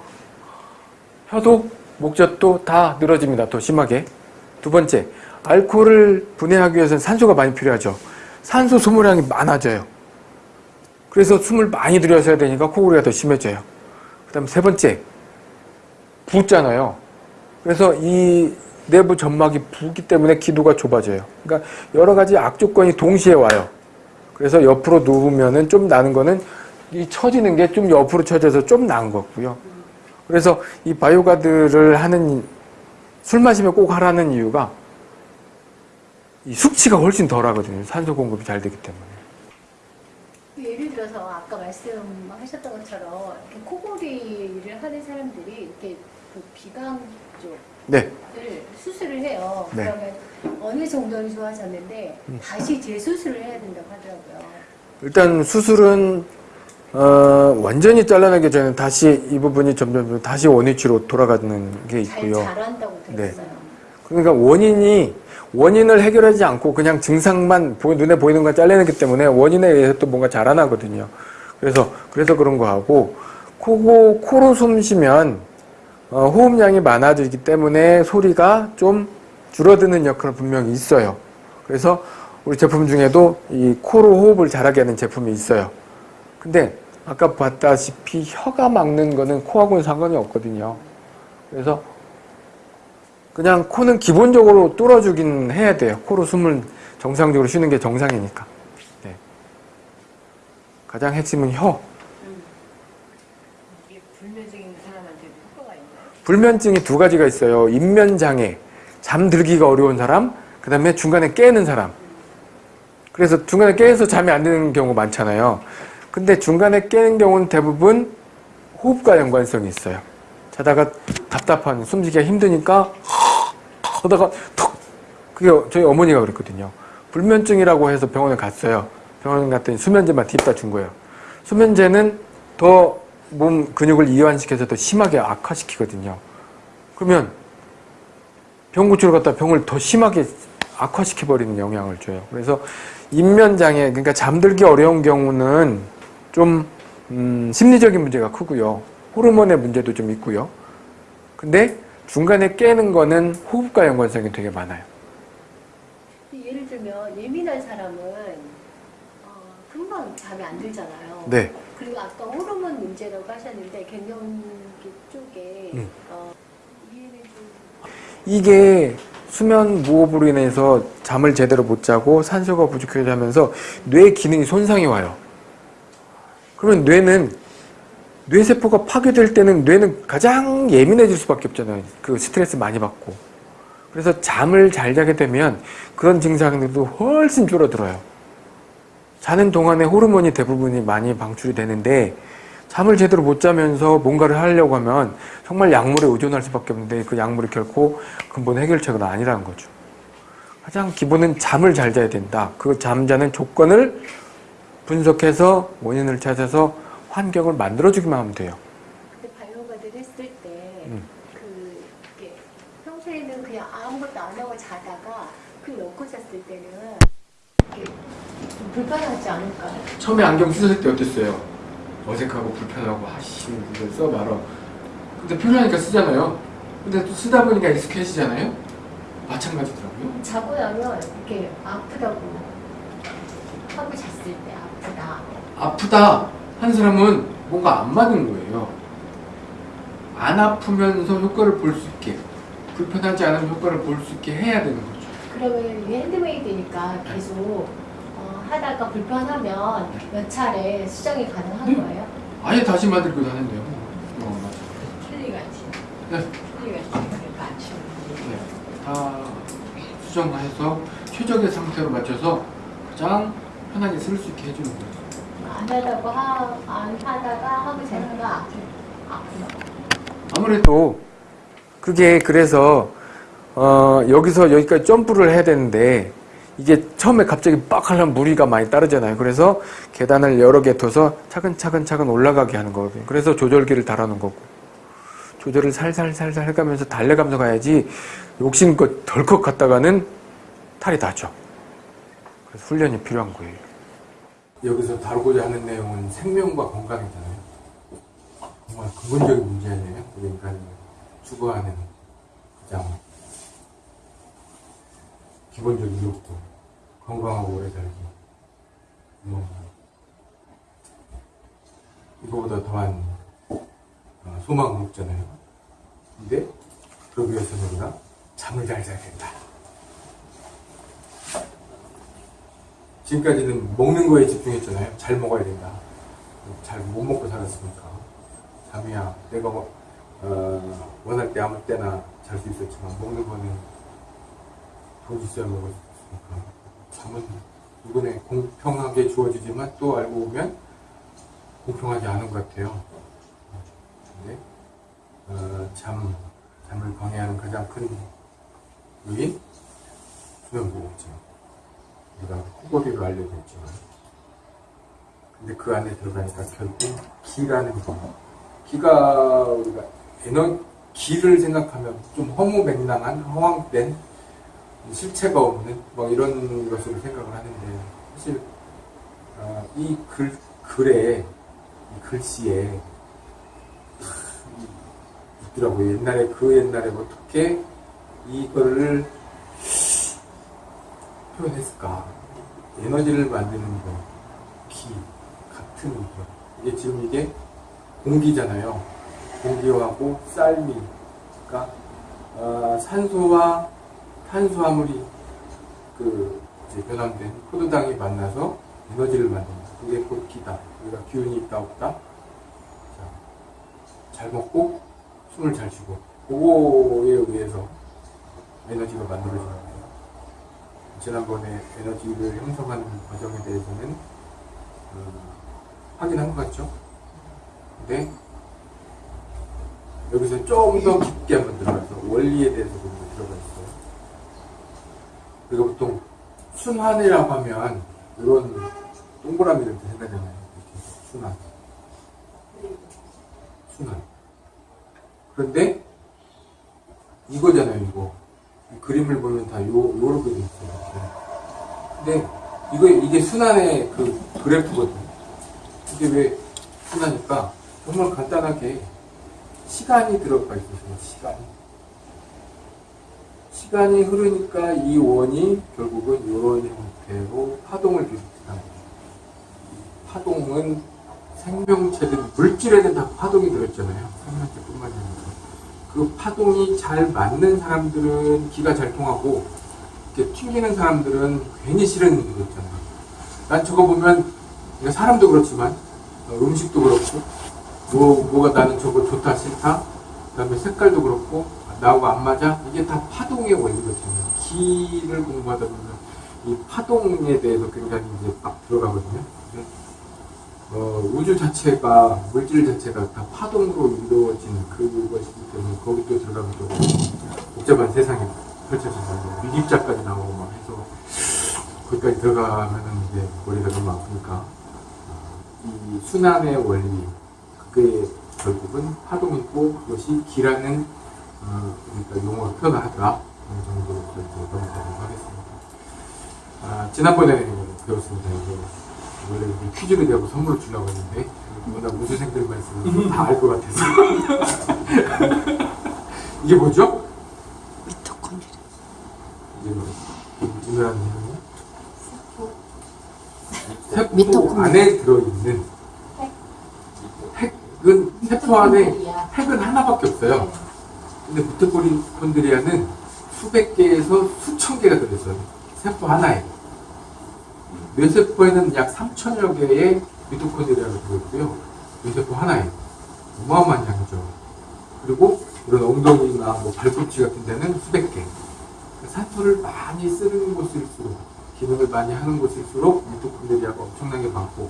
혀도 목젖도 다 늘어집니다. 더 심하게. 두 번째, 알코올을 분해하기 위해서는 산소가 많이 필요하죠. 산소 소모량이 많아져요. 그래서 숨을 많이 들여서야 되니까 코골이가 더 심해져요. 그 다음 세 번째, 붓잖아요. 그래서 이 내부 점막이 붓기 때문에 기도가 좁아져요. 그러니까 여러 가지 악조건이 동시에 와요. 그래서 옆으로 누우면은 좀 나는 거는 이 처지는 게 좀 옆으로 처져서 좀 나은 거고요. 그래서 이 바이오가드를 하는 술 마시면 꼭 하라는 이유가 이 숙취가 훨씬 덜 하거든요. 산소 공급이 잘 되기 때문에. 예를 들어서 아까 말씀하셨던 것처럼 코골이를 하는 사람들이 이렇게 그 비강 쪽을 네. 수술을 해요. 네. 그러면 어느 정도는 좋아졌는데 다시 재수술을 해야 된다고 하더라고요. 일단 수술은 어, 완전히 잘라내기 전에 다시 이 부분이 점점 다시 원위치로 돌아가는 게잘 있고요. 자란다고 네. 들었어요. 그러니까 원인이 원인을 해결하지 않고 그냥 증상만 보- 눈에 보이는 걸 잘라내기 때문에 원인에 의해서 또 뭔가 자라나거든요. 그래서 그래서 그런 거 하고 코고 코로 숨 쉬면 어, 호흡량이 많아지기 때문에 소리가 좀 줄어드는 역할은 분명히 있어요. 그래서 우리 제품 중에도 이 코로 호흡을 잘하게 하는 제품이 있어요. 근데 아까 봤다시피 혀가 막는 거는 코하고는 상관이 없거든요. 그래서 그냥 코는 기본적으로 뚫어주긴 해야 돼요. 코로 숨을 정상적으로 쉬는 게 정상이니까. 네. 가장 핵심은 혀. 이게 불면증 있는 사람한테도 효과가 있나요? 불면증이 두 가지가 있어요. 인면장애, 잠들기가 어려운 사람, 그 다음에 중간에 깨는 사람. 그래서 중간에 깨서 잠이 안 드는 경우 많잖아요. 근데 중간에 깨는 경우는 대부분 호흡과 연관성이 있어요. 자다가 답답한, 숨쉬기가 힘드니까 하다가 툭! 그게 저희 어머니가 그랬거든요. 불면증이라고 해서 병원에 갔어요. 병원 갔더니 수면제만 딥다 준 거예요. 수면제는 더 몸 근육을 이완시켜서 더 심하게 악화시키거든요. 그러면 병 고치러 갔다 병을 더 심하게 악화시켜버리는 영향을 줘요. 그래서 인면장애, 그러니까 잠들기 어려운 경우는 좀 음, 심리적인 문제가 크고요. 호르몬의 문제도 좀 있고요. 근데 중간에 깨는 거는 호흡과 연관성이 되게 많아요. 예를 들면 예민한 사람은 어, 금방 잠이 안 들잖아요. 네. 그리고 아까 호르몬 문제라고 하셨는데 갱년기 쪽에 음. 어, 이게 수면 무호흡으로 인해서 잠을 제대로 못 자고 산소가 부족해지면서 뇌 기능이 손상이 와요. 그러면 뇌는 뇌세포가 파괴될 때는 뇌는 가장 예민해질 수밖에 없잖아요. 그 스트레스 많이 받고. 그래서 잠을 잘 자게 되면 그런 증상들도 훨씬 줄어들어요. 자는 동안에 호르몬이 대부분이 많이 방출이 되는데 잠을 제대로 못 자면서 뭔가를 하려고 하면 정말 약물에 의존할 수밖에 없는데 그 약물이 결코 근본 해결책은 아니라는 거죠. 가장 기본은 잠을 잘 자야 된다. 그 잠자는 조건을 분석해서 원인을 찾아서 환경을 만들어주기만 하면 돼요. 근데 바이오가드를 했을 때 음. 그 이게 평소에는 그냥 아무것도 안 하고 자다가 그 넣고 잤을 때는 이게 좀 불편하지 않을까요? 처음에 안경 쓰실 때 어땠어요? 어색하고 불편하고 아씨 이거 써봐라. 근데 편하니까 쓰잖아요. 근데 또 쓰다 보니까 익숙해지잖아요. 마찬가지더라고요. 자고 나면 이렇게 아프다고 하고 잤을 때 아프다. 아프다 한 사람은 뭔가 안 맞는 거예요. 안 아프면서 효과를 볼 수 있게 불편하지 않은 효과를 볼 수 있게 해야 되는 거죠. 그러면 이게 핸드메이드니까 계속 어, 하다가 불편하면 몇 차례 수정이 가능한 네. 거예요? 아예 다시 만들고 다는데요. 어, 맞아. 킬리같이. 네. 그러니까 아침. 네. 다 수정해서 최적의 상태로 맞춰서 가장 편하게 쓸 수 있게 해주는 거예요. 안 하다고 하, 안 하다가 하고 아프다. 아무래도 그게 그래서 어, 여기서 여기까지 점프를 해야 되는데 이게 처음에 갑자기 빡 하려면 무리가 많이 따르잖아요. 그래서 계단을 여러 개 둬서 차근차근 차근 올라가게 하는 거거든요. 그래서 조절기를 달아놓은 거고 조절을 살살살살 해가면서 달래가면서 가야지 욕심껏 덜컥 갔다가는 탈이 나죠. 그래서 훈련이 필요한 거예요. 여기서 다루고자 하는 내용은 생명과 건강이잖아요. 정말 근본적인 문제 아니에요? 우리 인간이 추구하는 가장 기본적인 욕구. 건강하고 오래 살기. 뭐, 이거보다 더한 어, 소망은 없잖아요. 근데, 그러기 위해서는 우리가 잠을 잘 자야 된다. 지금까지는 먹는 거에 집중했잖아요. 잘 먹어야 된다. 잘 못 먹고 살았으니까. 잠이야, 내가 뭐, 어, 원할 때 아무 때나 잘 수 있었지만, 먹는 거는 돈 있어야 먹을 수 있으니까. 이번에 공평하게 주어지지만 또 알고 보면 공평하지 않은 것 같아요. 근데, 어, 잠, 잠을 방해하는 가장 큰 요인? 수면무호흡증. 우리가 코골이로 알려져 있지만 근데 그 안에 들어가니까 결국 기라는 거 기가 우리가 에너 기를 생각하면 좀 허무맹랑한 허황된 실체가 없는 뭐 이런 것으로 생각을 하는데 사실 어, 이 글, 글에 이 글씨에 있더라고요 옛날에 그 옛날에 어떻게 이거를 표현했을까? 에너지를 만드는 거, 기, 같은 거. 이게 지금 이게 공기잖아요. 공기하고 쌀미, 그러니까 어, 산소와 탄수화물이 그 이제 변환된 포도당이 만나서 에너지를 만든다. 그게 곧 기다. 우리가 기운이 있다 없다. 자, 잘 먹고 숨을 잘 쉬고 그거에 의해서 에너지가 만들어지는 거예요. 지난번에 에너지를 형성하는 과정에 대해서는 어, 확인한 것 같죠? 근데 여기서 좀 더 깊게 한번 들어가서 원리에 대해서 좀. 우리가 보통 순환이라고 하면 이런 동그라미를 이렇게 생각하잖아요. 이렇게 순환. 순환. 그런데 이거잖아요, 이거. 이 그림을 보면 다 요, 요렇게 돼 있어요. 근데 이거, 이게 순환의 그 그래프거든요. 이게 왜 순환일까? 정말 간단하게 시간이 들어가 있어요, 시간이. 시간이 흐르니까 이 원이 결국은 이런 형태로 파동을 비롯합니다. 파동은 생명체든 물질에는 다 파동이 들어있잖아요. 생명체뿐만이 아니라. 그 파동이 잘 맞는 사람들은 기가 잘 통하고 이렇게 튕기는 사람들은 괜히 싫은 게 있잖아요. 난 저거 보면 사람도 그렇지만 어, 음식도 그렇고 뭐 뭐가 나는 저거 좋다 싫다 그 다음에 색깔도 그렇고 나하고 안 맞아 이게 다 파동의 원리거든요. 기를 공부하다 보면 이 파동에 대해서 굉장히 이제 막 들어가거든요. 어, 우주 자체가 물질 자체가 다 파동으로 이루어진 그것이기 때문에 거기 또 들어가면 또 복잡한 세상이 펼쳐진다. 미립자까지 나오고 막 해서 거기까지 들어가면은 이제 머리가 너무 아프니까 어, 이 순환의 원리 그게 결국은 파동이고 그것이 기라는 어, 그러니까 용어로 표현하더라 어느 정도로 이제 넘어가도록 하겠습니다. 아, 지난번에 배웠습니다. 이거 원래 이게 퀴즈를 내고 선물을 주려고 했는데 워낙 우수생들만 있으면 다 알 것 같아서 <laughs> 이게 뭐죠? 미토콘드리아. 뭐 유명한 세포 미토콘드리아. 안에 들어있는 핵은 세포 안에 핵은 하나밖에 없어요. 근데 미토콘드리아는 수백 개에서 수천 개가 들어있어요. 세포 하나에. 뇌세포에는 약 3천여 개의 미토콘드리아가 들어있고요. 뇌세포 하나에. 어마어마한 양이죠. 그리고 이런 엉덩이나 뭐 발꿈치 같은 데는 수백 개. 산소를 많이 쓰는 곳일수록, 기능을 많이 하는 곳일수록 미토콘드리아가 엄청나게 많고,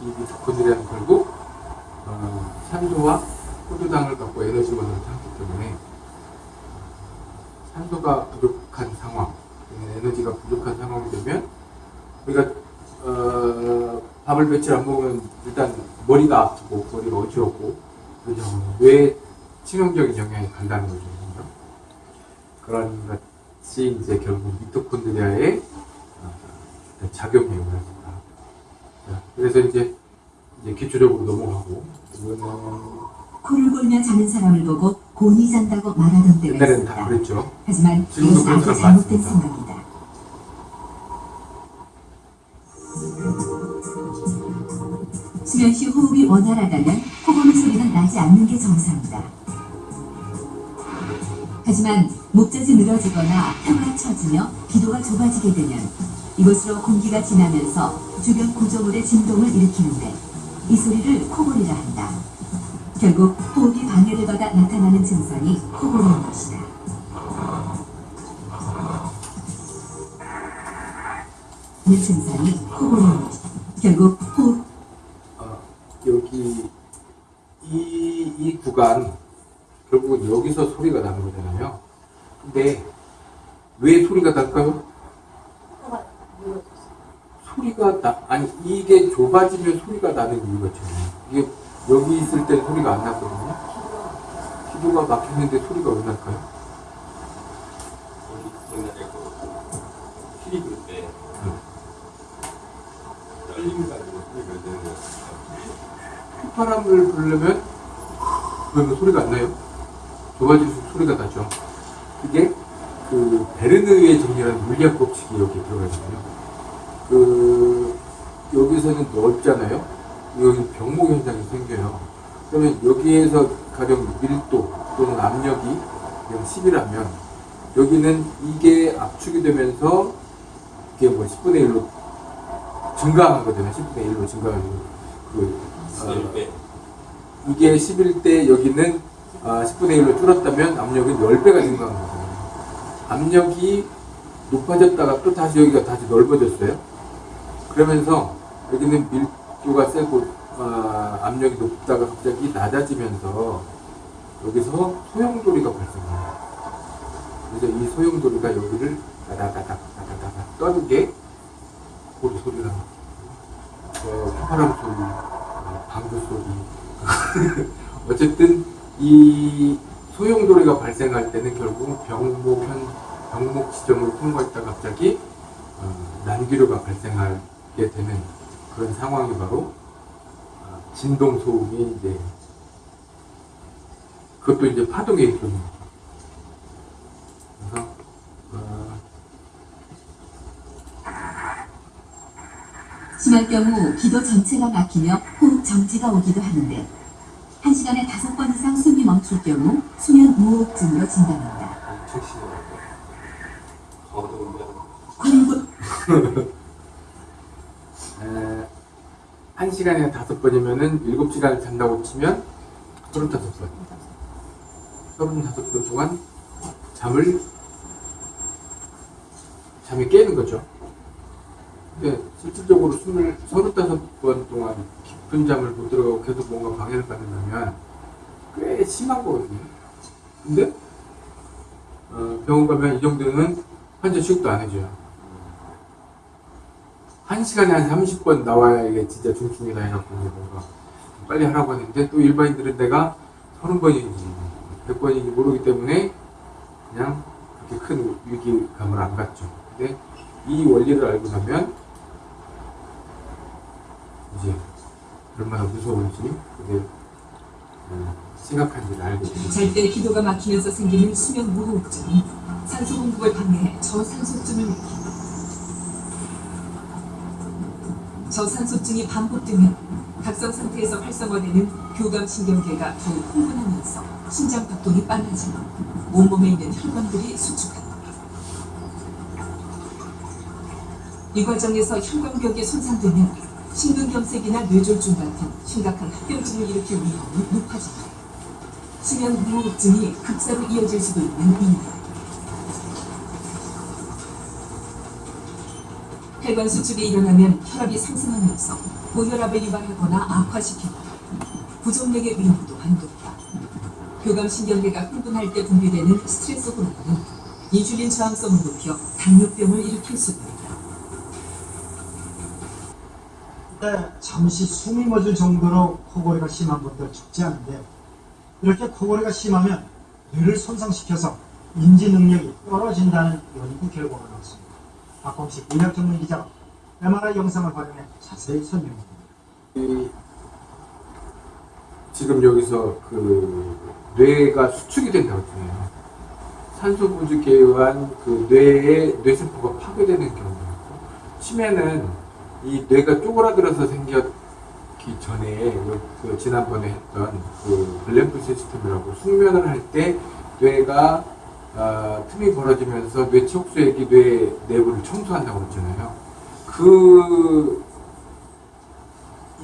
이 미토콘드리아는 결국, 어, 산소와 포도당을 갖고 에너지원을 하기 때문에, 산소가 부족한 상황, 에너지가 부족한 상황이 되면, 우리가 어, 밥을 며칠 안 먹으면 일단 머리가 아프고 머리가 어지럽고 그죠. 뇌에 치명적인 영향이 간다는 거죠. 그런 것이 이제 결국 미토콘드리아의 어, 작용 내용을 합니다. 있습니다. 그래서 이제 이제 기초적으로 넘어가고 이거는 코를 골며 자는 사람을 보고 곤이 잔다고 말하던 때가 옛날에는 다 있었다. 그랬죠. 하지만 그런 아주 잘못된 많습니다. 생각이다. 수면 시 호흡이 원활하다면 코고는 소리는 나지 않는 게 정상이다. 하지만 목젖이 늘어지거나 혀가 처지며 기도가 좁아지게 되면 이곳으로 공기가 지나면서 주변 구조물의 진동을 일으키는데 이 소리를 코골이라 한다. 결국 호흡이 받아 나타나는 증상이 코골이인 것이다. 이 증상이 코골이인 것이다. 결국 호흡 어, 여기 이, 이 구간 결국은 여기서 소리가 나는 거잖아요. 근데 왜 소리가 날까요? 소리가 나 아니 이게 좁아지면 소리가 나는 이유가 있잖아요. 이게 여기 있을 때 소리가 안 났거든요. 기도가 막혔는데 소리가 왜 날까요? 옛날에 그 피리 불 때, 떨림 가지고 소리가 내는 거. 휘파람을 부르려면 그러면 소리가 안 나요. 좁아질수록 소리가 나죠. 그게 그 베르느의 정리라는 물리학 법칙이 여기 들어가 있거든요. 그 여기서는 넓잖아요. 여기 병목 현상이 생겨요. 그러면 여기에서 가령 밀도 또는 압력이 그냥 10이라면 여기는 이게 압축이 되면서 이게 뭐 10분의 1로 증가하거든요. 10분의 1로 증가하고 그 어, 쓸 때, 이게 11대 여기는 아, 10분의 1로 줄었다면 압력은 10배가 증가한 거거든요. 압력이 높아졌다가 또 다시 여기가 다시 넓어졌어요. 그러면서 여기는 밀 도가 세고 아, 압력이 높다가 갑자기 낮아지면서 여기서 소용돌이가 발생해요. 그래서 이 소용돌이가 여기를 다다다닥 다다다닥 떠는 게 고리 소리라는 거예요. 어, 소리, 어, 방구 소리. <laughs> 어쨌든 이 소용돌이가 발생할 때는 결국 병목 현 병목 지점을 통과했다 갑자기 어, 난기류가 발생하게 되는 그런 상황이 바로 어, 진동 소음이 이제 그것도 이제 파동의 일종입니다. 그래서 어, 심할 경우 기도 전체가 막히며 호흡 정지가 오기도 하는데 한 시간에 다섯 번 이상 숨이 멈출 경우 수면 무호흡증으로 진단한다. <laughs> 엄청 심하고, 거두면, 코를 에, 한 시간에 다섯 번이면은 일곱 시간을 잔다고 치면 서른다섯 번. 서른다섯 번 동안 잠을 잠이 깨는 거죠. 근데 실질적으로 숨을 서른다섯 번 동안 깊은 잠을 못 들어가고 계속 뭔가 방해를 받는다면 꽤 심한 거거든요. 근데 어, 병원 가면 이 정도는 환자 취급도 안 해줘요. 한 시간에 한 30번 나와야 이게 진짜 중증이다 해갖고 뭔가 빨리 하라고 하는데 또 일반인들은 내가 30번인지 100번인지 모르기 때문에 그냥 그렇게 큰 위기감을 안 갖죠. 근데 이 원리를 알고 나면 이제 얼마나 무서운지 그게 음, 심각한지를 알게 됩니다. 잘 때 기도가 막히면서 생기는 수면 무호흡증, 산소 공급을 방해해 저산소증을 일으킨다. 저산소증이 반복되면 각성 상태에서 활성화되는 교감신경계가 더욱 흥분하면서 심장 박동이 빨라지고 온몸에 있는 혈관들이 수축한다. 이 과정에서 혈관벽이 손상되면 심근경색이나 뇌졸중 같은 심각한 합병증을 일으킬 위험이 높아진다. 수면 무호흡증이 급사로 이어질 수도 있는 이유. 혈관 수축이 일어나면 혈압이 상승하면서 고혈압을 유발하거나 악화시키고 부정맥의 위험 또한 높다. 교감신경계가 흥분할 때 분비되는 스트레스 호르몬은 인슐린 저항성을 높여 당뇨병을 일으킬 수도 있다. 때 잠시 숨이 멎을 정도로 코골이가 심한 분들 적지 않은데 이렇게 코골이가 심하면 뇌를 손상시켜서 인지 능력이 떨어진다는 연구 결과가 나왔습니다. 박범식 의학 전문 기자가 MRI 영상을 활용해 자세히 설명합니다. 이 지금 여기서 그 뇌가 수축이 된다고 했잖아요. 산소 부족에 의한 그 뇌의 뇌세포가 파괴되는 있고 치매는 이 뇌가 쪼그라들어서 생겼기 전에 요- 그 지난번에 했던 그 블랙프 시스템이라고 숙면을 할 때 뇌가 아, 틈이 벌어지면서 뇌치 옥수액이 뇌 내부를 청소한다고 그랬잖아요. 그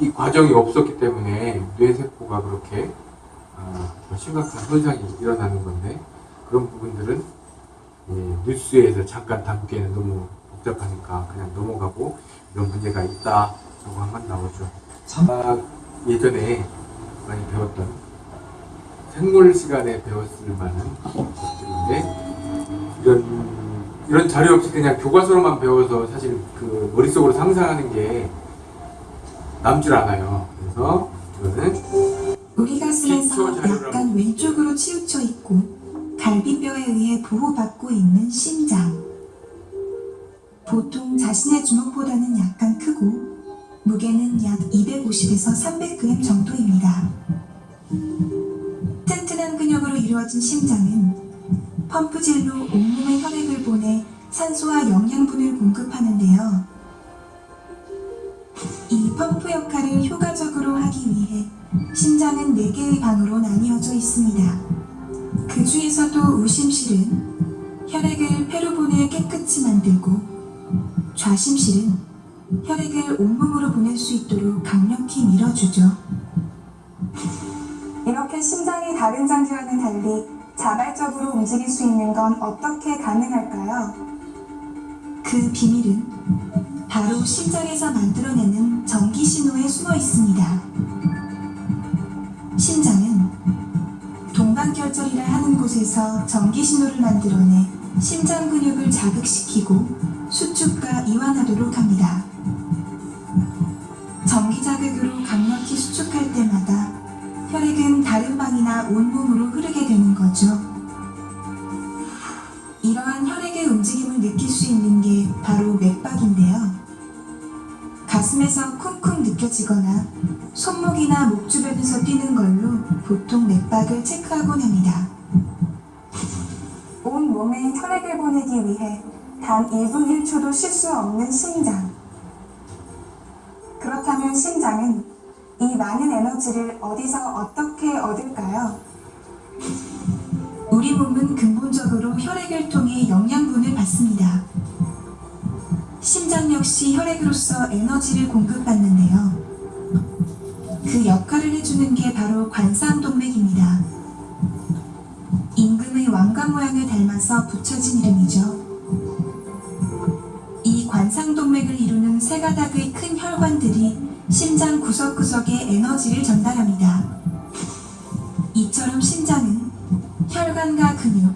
이 과정이 없었기 때문에 뇌세포가 그렇게 아, 심각한 손상이 일어나는 건데 그런 부분들은 예, 뉴스에서 잠깐 담기에는 너무 복잡하니까 그냥 넘어가고 이런 문제가 있다라고 한번 나오죠. 참- 아, 예전에 많이 배웠던 생물 시간에 배웠을 만한 것들인데 이런 이런 자료 없이 그냥 교과서로만 배워서 사실 그 머릿속으로 상상하는 게 남질 않아요. 그래서 이거는 우리 가슴에서 기초 자료라고. 약간 왼쪽으로 치우쳐 있고 갈비뼈에 의해 보호받고 있는 심장. 보통 자신의 주먹보다는 약간 크고 무게는 약 250에서 300g 정도입니다. 이루어진 심장은 펌프질로 온몸에 혈액을 보내 산소와 영양분을 공급하는데요. 이 펌프 역할을 효과적으로 하기 위해 심장은 4개의 방으로 나뉘어져 있습니다. 그 중에서도 우심실은 혈액을 폐로 보내 깨끗이 만들고 좌심실은 혈액을 온몸으로 보낼 수 있도록 강력히 밀어주죠. 이렇게 심장이 다른 장기와는 달리 자발적으로 움직일 수 있는 건 어떻게 가능할까요? 그 비밀은 바로 심장에서 만들어내는 전기 신호에 숨어 있습니다. 심장은 동방결절이라 하는 곳에서 전기 신호를 만들어내 심장 근육을 자극시키고 수축과 이완하도록 합니다. 전기 자극으로 강력히 수축할 때마다 혈액은 다른 방이나 온몸으로 흐르게 되는 거죠. 이러한 혈액의 움직임을 느낄 수 있는 게 바로 맥박인데요. 가슴에서 쿵쿵 느껴지거나 손목이나 목 주변에서 뛰는 걸로 보통 맥박을 체크하곤 합니다. 온 몸에 혈액을 보내기 위해 단 1분 1초도 쉴 수 없는 심장. 그렇다면 심장은 이 많은 에너지를 어디서 어떻게 얻을까요? 우리 몸은 근본적으로 혈액을 통해 영양분을 받습니다. 심장 역시 혈액으로서 에너지를 공급받는데요. 그 역할을 해주는 게 바로 관상동맥입니다. 임금의 왕관 모양을 닮아서 붙여진 이름이죠. 이 관상동맥을 이루는 세 가닥의 큰 혈관들이 심장 구석구석에 에너지를 전달합니다. 이처럼 심장은 혈관과 근육,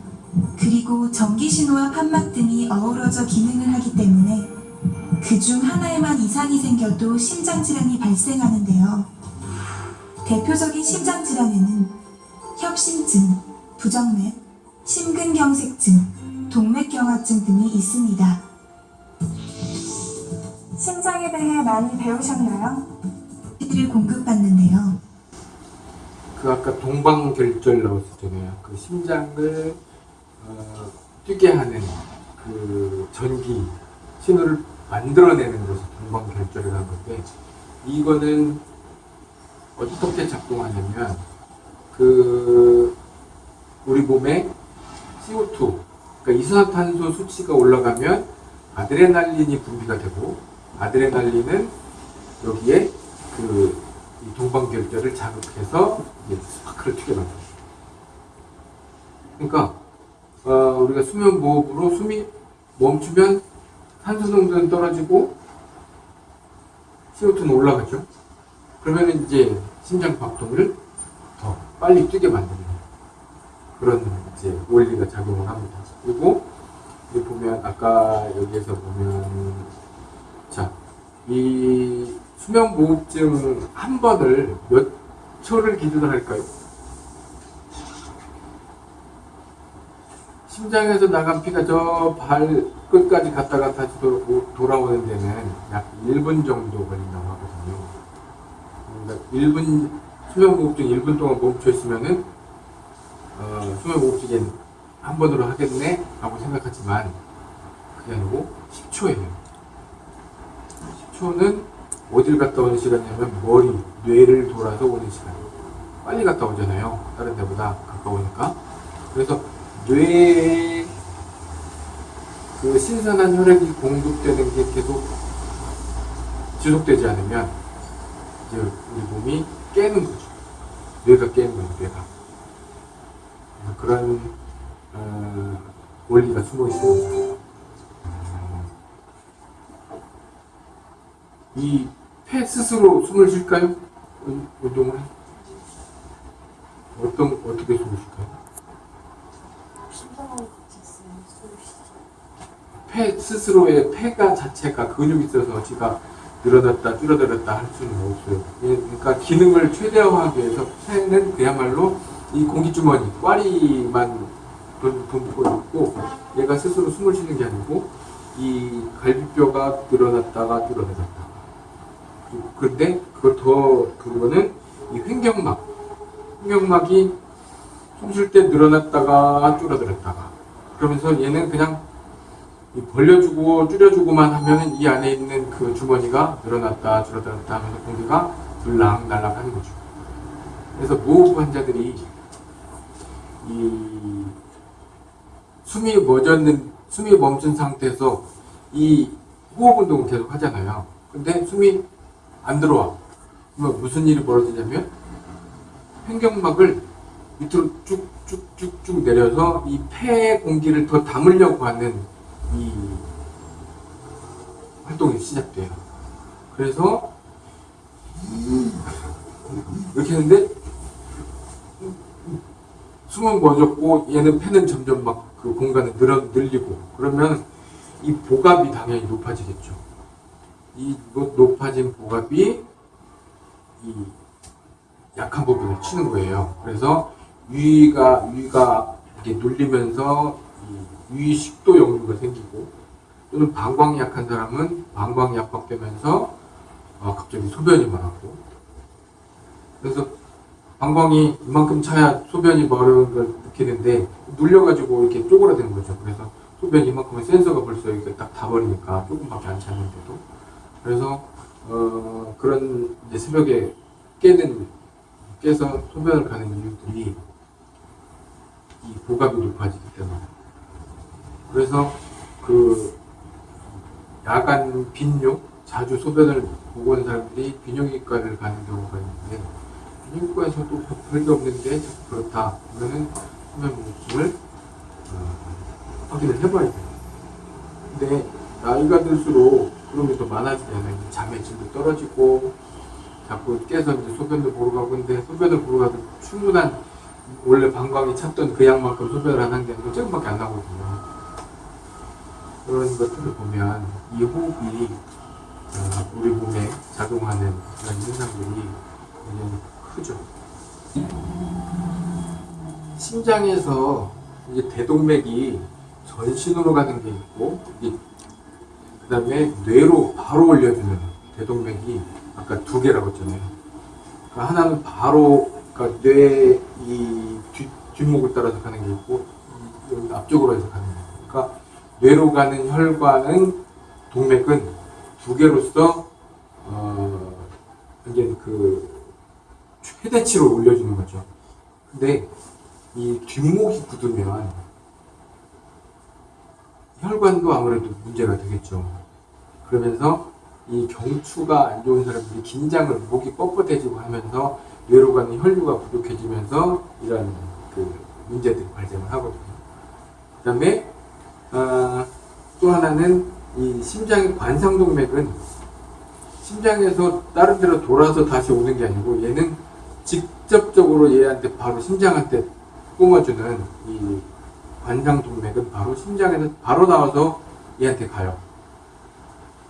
그리고 전기신호와 판막 등이 어우러져 기능을 하기 때문에 그 중 하나에만 이상이 생겨도 심장질환이 발생하는데요. 대표적인 심장질환에는 협심증, 부정맥, 심근경색증, 동맥경화증 등이 있습니다. 심장에 대해 많이 배우셨나요? 를 공급받는데요. 그 아까 동방결절 나왔었잖아요. 그 심장을 어, 뛰게 하는 그 전기 신호를 만들어내는 것이 동방결절이라는 건데 이거는 어떻게 작동하냐면 그 우리 몸에 CO2 그러니까 이산화탄소 수치가 올라가면 아드레날린이 분비가 되고 아드레날린은 여기에 그이 동방결절을 자극해서 스파크를 튀게 만들어요. 그러니까 어, 우리가 수면 무호흡으로 숨이 멈추면 산소 농도는 떨어지고 CO2는 올라가죠. 그러면 이제 심장 박동을 더 빨리 뛰게 만드는 그런 이제 원리가 작용을 합니다. 그리고 보면 아까 여기에서 보면 자, 이 수면 무호흡증 한 번을 몇 초를 기준으로 할까요? 심장에서 나간 피가 저 발 끝까지 갔다가 다시 도, 돌아오는 데는 약 1분 정도 걸린다고 하거든요. 그러니까 1분, 수면무호흡증 1분 동안 멈춰 있으면은, 어, 수면무호흡증이 한 번으로 하겠네? 라고 생각하지만, 그게 아니고 10초예요. 10초는 어딜 갔다 오는 시간이냐면 머리, 뇌를 돌아서 오는 시간. 빨리 갔다 오잖아요. 다른 데보다 가까우니까. 그래서 뇌에 그 신선한 혈액이 공급되는 게 계속 지속되지 않으면 이제 우리 몸이 깨는 거죠. 뇌가 깨는 거죠, 뇌가. 그런 어, 원리가 숨어 있습니다. 이 폐 스스로 숨을 쉴까요? 운- 운동을? 어떤, 어떻게 숨을 쉴까요? 폐 스스로의 폐가 자체가 근육이 있어서 지가 늘어났다 줄어들었다 할 수는 없어요. 예, 그러니까 기능을 최대화하기 위해서 폐는 그야말로 이 공기주머니, 꽈리만 돈- 돋고 있고 얘가 스스로 숨을 쉬는 게 아니고 이 갈비뼈가 늘어났다가 줄어들었다. 근데 그걸 더 그거는 이 횡격막, 횡격막이 숨쉴 때 늘어났다가 줄어들었다가 그러면서 얘는 그냥 이 벌려주고 줄여주고만 하면은 이 안에 있는 그 주머니가 늘어났다 줄어들었다 하면서 공기가 들락날락 하는 거죠. 그래서 무호흡 환자들이 이 숨이 멎었는 숨이 멈춘 상태에서 이 호흡 운동을 계속 하잖아요. 근데 숨이 안 들어와. 그러면 무슨 일이 벌어지냐면 횡격막을 밑으로 쭉쭉쭉쭉 내려서 이폐 공기를 더 담으려고 하는 이 활동이 시작돼요. 그래서 이렇게 했는데 숨은 멎었고 얘는 폐는 점점 막 그 공간을 늘어 늘리고 그러면 이 보갑이 당연히 높아지겠죠. 이 높- 높아진 보갑이 이 약한 부분을 치는 거예요. 그래서 위가 위가 이렇게 눌리면서 이 위식도 역류가 생기고 또는 방광이 약한 사람은 방광이 압박되면서 어, 갑자기 소변이 말하고 그래서 방광이 이만큼 차야 소변이 마르는 걸 느끼는데 눌려가지고 이렇게 쪼그라드는 거죠. 그래서 소변 이만큼은 센서가 벌써 이렇게 딱 다 버리니까 조금밖에 안 차는데도 그래서 어, 그런 새벽에 깨는 깨서 소변을 가는 이유들이 이 보갑이 높아지기 때문에 그래서 그 야간 빈뇨 자주 소변을 보고 온 사람들이 비뇨기과를 가는 경우가 있는데 비뇨기과에서도 별게 없는데 그렇다 그러면은 소변 무호흡을 어, 확인을 해봐야 돼요. 근데 나이가 들수록 그런 게더 많아지잖아요. 잠의 질도 떨어지고 자꾸 깨서 이제 소변을 보러 가고 근데 소변을 보러 가도 충분한 원래 방광이 찼던 그 양만큼 소변을 안 한 게 아니고 조금밖에 안 나거든요. 그런 것들을 보면 이 호흡이 어, 우리 몸에 작용하는 그런 현상들이 굉장히 크죠. 심장에서 이제 대동맥이 전신으로 가는 게 있고 그 다음에 뇌로 바로 올려주는 대동맥이 아까 두 개라고 했잖아요. 그러니까 하나는 바로 그러니까 뇌의 이 뒷, 뒷목을 따라서 가는 게 있고 앞쪽으로 해서 가는 게 있고 그러니까 뇌로 가는 혈관은 동맥은 두 개로서 어 이제 그 최대치로 올려주는 거죠. 근데 이 뒷목이 굳으면 혈관도 아무래도 문제가 되겠죠. 그러면서 이 경추가 안 좋은 사람들이 긴장을 목이 뻣뻣해지고 하면서 뇌로 가는 혈류가 부족해지면서 이런 그 문제들이 발생을 하거든요. 그 다음에 아, 또 하나는 이 심장의 관상동맥은 심장에서 다른 데로 돌아서 다시 오는 게 아니고 얘는 직접적으로 얘한테 바로 심장한테 뿜어주는 이 관상동맥은 바로 심장에서 바로 나와서 얘한테 가요.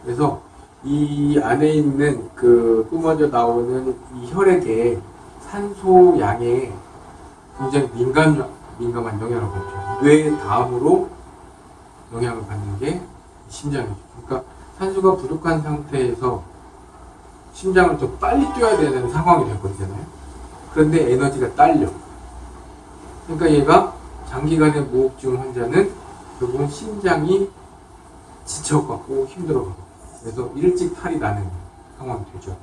그래서 이 안에 있는 그 뿜어져 나오는 이 혈액의 산소 양에 굉장히 민감, 민감한 영향을 받죠. 뇌 다음으로 영향을 받는 게 심장이죠. 그러니까 산소가 부족한 상태에서 심장을 더 빨리 뛰어야 되는 상황이 되거든요. 그런데 에너지가 딸려. 그러니까 얘가 장기간의 무호흡증 환자는 결국은 심장이 지쳐갖고 힘들어가고 그래서 일찍 탈이 나는 상황이 되죠.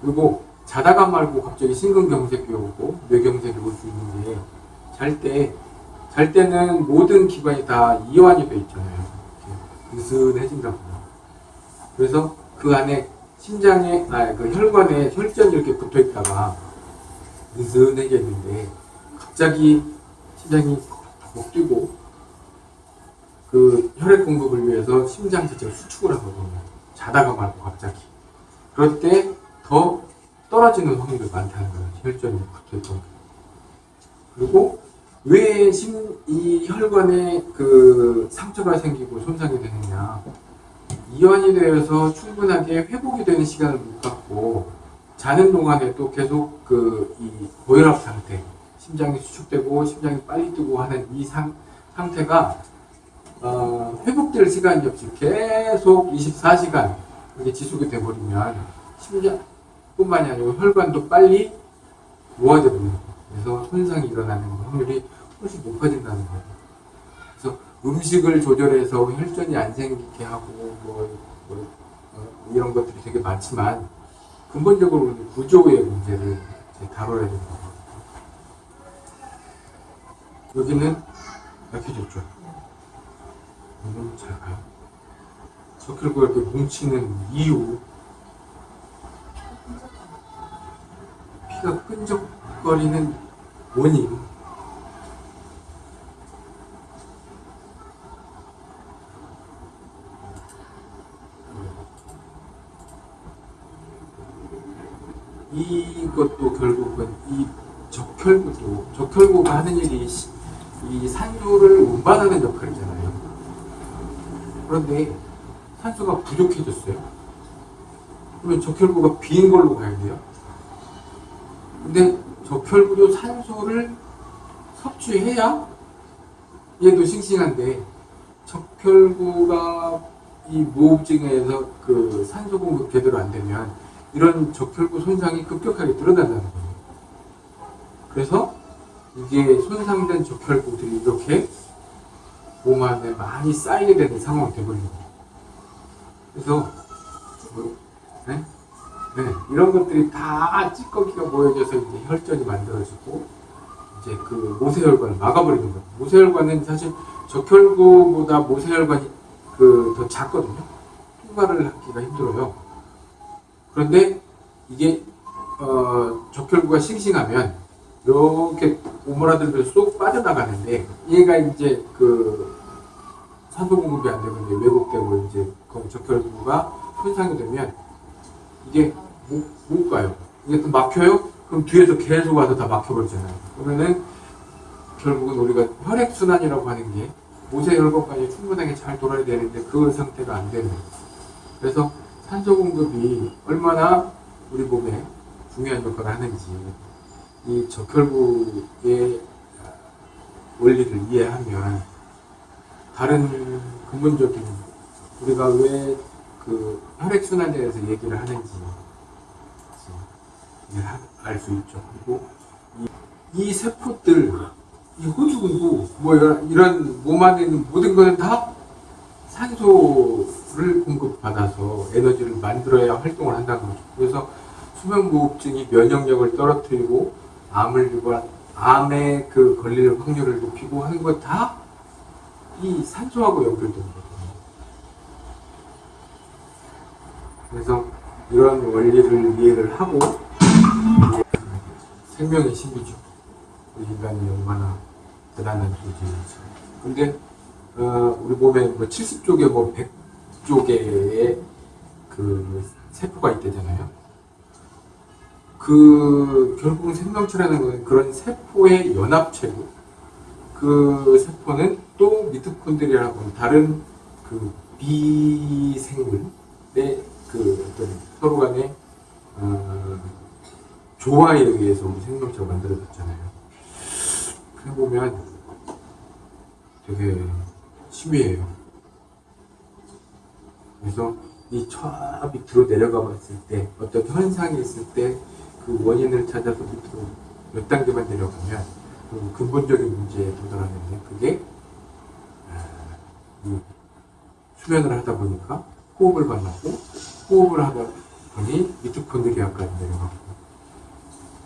그리고 자다가 말고 갑자기 심근경색이 오고 뇌경색이 올 수 있는 게 잘 때, 잘 때는 모든 기관이 다 이완이 돼 있잖아요. 느슨해진다고. 그래서 그 안에 심장에, 아, 그 혈관에 혈전이 이렇게 붙어 있다가 느슨해졌는데 갑자기 심장이 목 뛰고 그 혈액 공급을 위해서 심장 자체가 수축을 하거든요. 자다가 말고 갑자기. 그럴 때 더 떨어지는 확률이 많다는 거예요. 혈전이 붙어있던 게. 그리고 왜 심, 이 혈관에 그 상처가 생기고 손상이 되느냐. 이완이 되어서 충분하게 회복이 되는 시간을 못 갖고 자는 동안에 또 계속 그 이 고혈압 상태, 심장이 수축되고 심장이 빨리 뛰고 하는 이 상, 상태가 어, 회복될 시간이 없이 계속 24시간 이렇게 지속이 돼버리면 심장뿐만이 아니고 혈관도 빨리 노화돼 버리는 거예요. 그래서 손상이 일어나는 확률이 훨씬 높아진다는 거예요. 그래서 음식을 조절해서 혈전이 안 생기게 하고 뭐, 뭐, 어, 이런 것들이 되게 많지만 근본적으로는 구조의 문제를 다뤄야 거예요. 여기는 약해졌죠. 이건 잘 가요. 석혈구가 이렇게 뭉치는 이유 피가 끈적거리는 원인 이것도 결국은 이 적혈구도 적혈구가 하는 일이 시- 이 산소를 운반하는 역할이잖아요. 그런데 산소가 부족해졌어요. 그러면 적혈구가 빈 걸로 가야 돼요. 근데 적혈구도 산소를 섭취해야 얘도 싱싱한데 적혈구가 이 무호흡증에서 그 산소 공급 제대로 안 되면 이런 적혈구 손상이 급격하게 드러난다는 거예요. 그래서 이게 손상된 적혈구들이 이렇게 몸 안에 많이 쌓이게 되는 상황이 되버리는 거예요. 그래서 뭐, 네? 네, 이런 것들이 다 찌꺼기가 모여져서 이제 혈전이 만들어지고 이제 그 모세혈관을 막아버리는 거예요. 모세혈관은 사실 적혈구보다 모세혈관이 그 더 작거든요. 통과를 하기가 힘들어요. 그런데 이게 어, 적혈구가 싱싱하면 이렇게 오므라들면서 쏙 빠져나가는데 얘가 이제 그 산소 공급이 안 되고 이제 왜곡되고 이제 그 적혈구가 손상이 되면 이게 못, 못 가요. 이게 또 막혀요? 그럼 뒤에서 계속 와서 다 막혀버리잖아요. 그러면은 결국은 우리가 혈액순환이라고 하는 게 모세혈관까지 충분하게 잘 돌아야 되는데 그 상태가 안 되는 거예요. 그래서 산소 공급이 얼마나 우리 몸에 중요한 역할을 하는지 이 적혈구의 원리를 이해하면 다른 근본적인 우리가 왜 그 혈액순환에 대해서 얘기를 하는지 알 수 있죠. 그리고 이, 이 세포들, 이 호주근도 뭐 이런, 몸 안에 있는 모든 것은 다 산소를 공급받아서 에너지를 만들어야 활동을 한다는 거죠. 그래서 수면무호흡증이 면역력을 떨어뜨리고 암을 유발, 암에 그 걸릴 확률을 높이고 하는 것다이 산소하고 연결된 거거든요. 그래서 이런 원리를 이해를 하고 생명의 신비죠. 인간이 얼마나 대단한 존재인지. 근데 어, 우리 몸에 뭐 70쪽에 뭐 100쪽의 그 세포가 있대잖아요. 그 결국은 생명체라는 것은 그런 세포의 연합체고 그 세포는 또 미토콘드리아라고 다른 그 비생물의 그 어떤 서로 간의 어, 조화에 의해서 우리 생명체가 만들어졌잖아요. 그래 보면 되게 심해요. 그래서 이 저 밑으로 내려가 봤을 때 어떤 현상이 있을 때 그 원인을 찾아서 밑으로 몇 단계만 내려가면 그 근본적인 문제에 도달하는데 그게 아, 이 수면을 하다 보니까 호흡을 만나고 호흡을 하다 보니 미토콘드리아까지 내려가고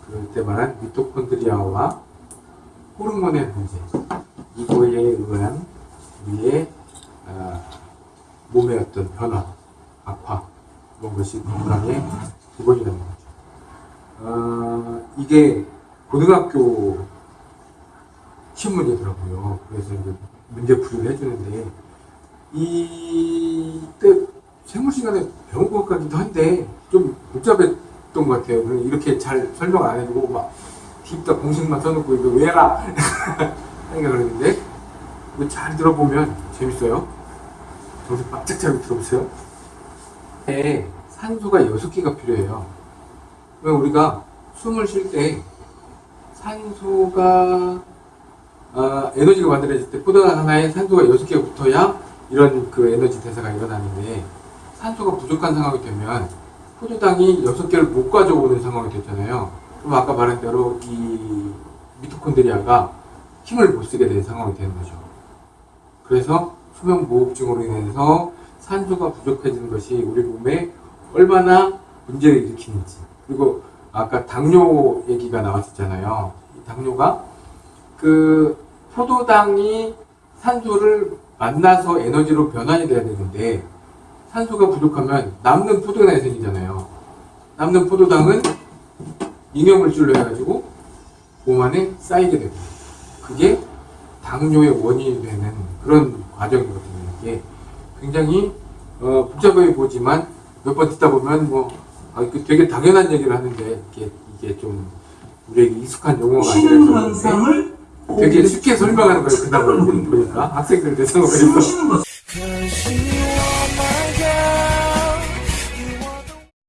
그럴 때 말한 미토콘드리아와 호르몬의 문제 이거에 의한 우리의 아, 몸의 어떤 변화, 악화 이런 것이 건강의 기본이라는 거 죠. 아, 이게 고등학교 시험 문제더라고요. 그래서 이제 문제 풀이를 해주는데 이때 생물 시간에 배운 것 같기도 한데 좀 복잡했던 것 같아요. 그래서 이렇게 잘 설명 안 해주고 막 딥다 공식만 써놓고 이거 왜라 생각을 했는데 잘 들어보면 재밌어요. 정신 바짝 차리고 들어보세요. 네, 산소가 6개가 필요해요. 왜 우리가 숨을 쉴 때 산소가 아, 에너지가 만들어질 때 포도 하나에 산소가 6개가 붙어야 이런 그 에너지 대사가 일어나는데 산소가 부족한 상황이 되면 포도당이 6개를 못 가져오는 상황이 됐잖아요. 그럼 아까 말한 대로 이 미토콘드리아가 힘을 못 쓰게 된 상황이 되는 거죠. 그래서 수면무호흡증으로 인해서 산소가 부족해지는 것이 우리 몸에 얼마나 문제를 일으키는지 그리고 아까 당뇨 얘기가 나왔었잖아요. 이 당뇨가 그 포도당이 산소를 만나서 에너지로 변환이 돼야 되는데 산소가 부족하면 남는 포도당이 생기잖아요. 남는 포도당은 잉여물질로 해가지고 몸 안에 쌓이게 되고 그게 당뇨의 원인이 되는 그런 과정이거든요. 이게 굉장히 어, 복잡해 보지만 몇 번 듣다 보면 뭐 아, 그 되게 당연한 얘기를 하는데 이게 이게 좀 우리에게 익숙한 용어가 아니라서 되게 쉽게 설명하는 거예요. 그다음에 보니까 <laughs> 학생들 대상으로 해서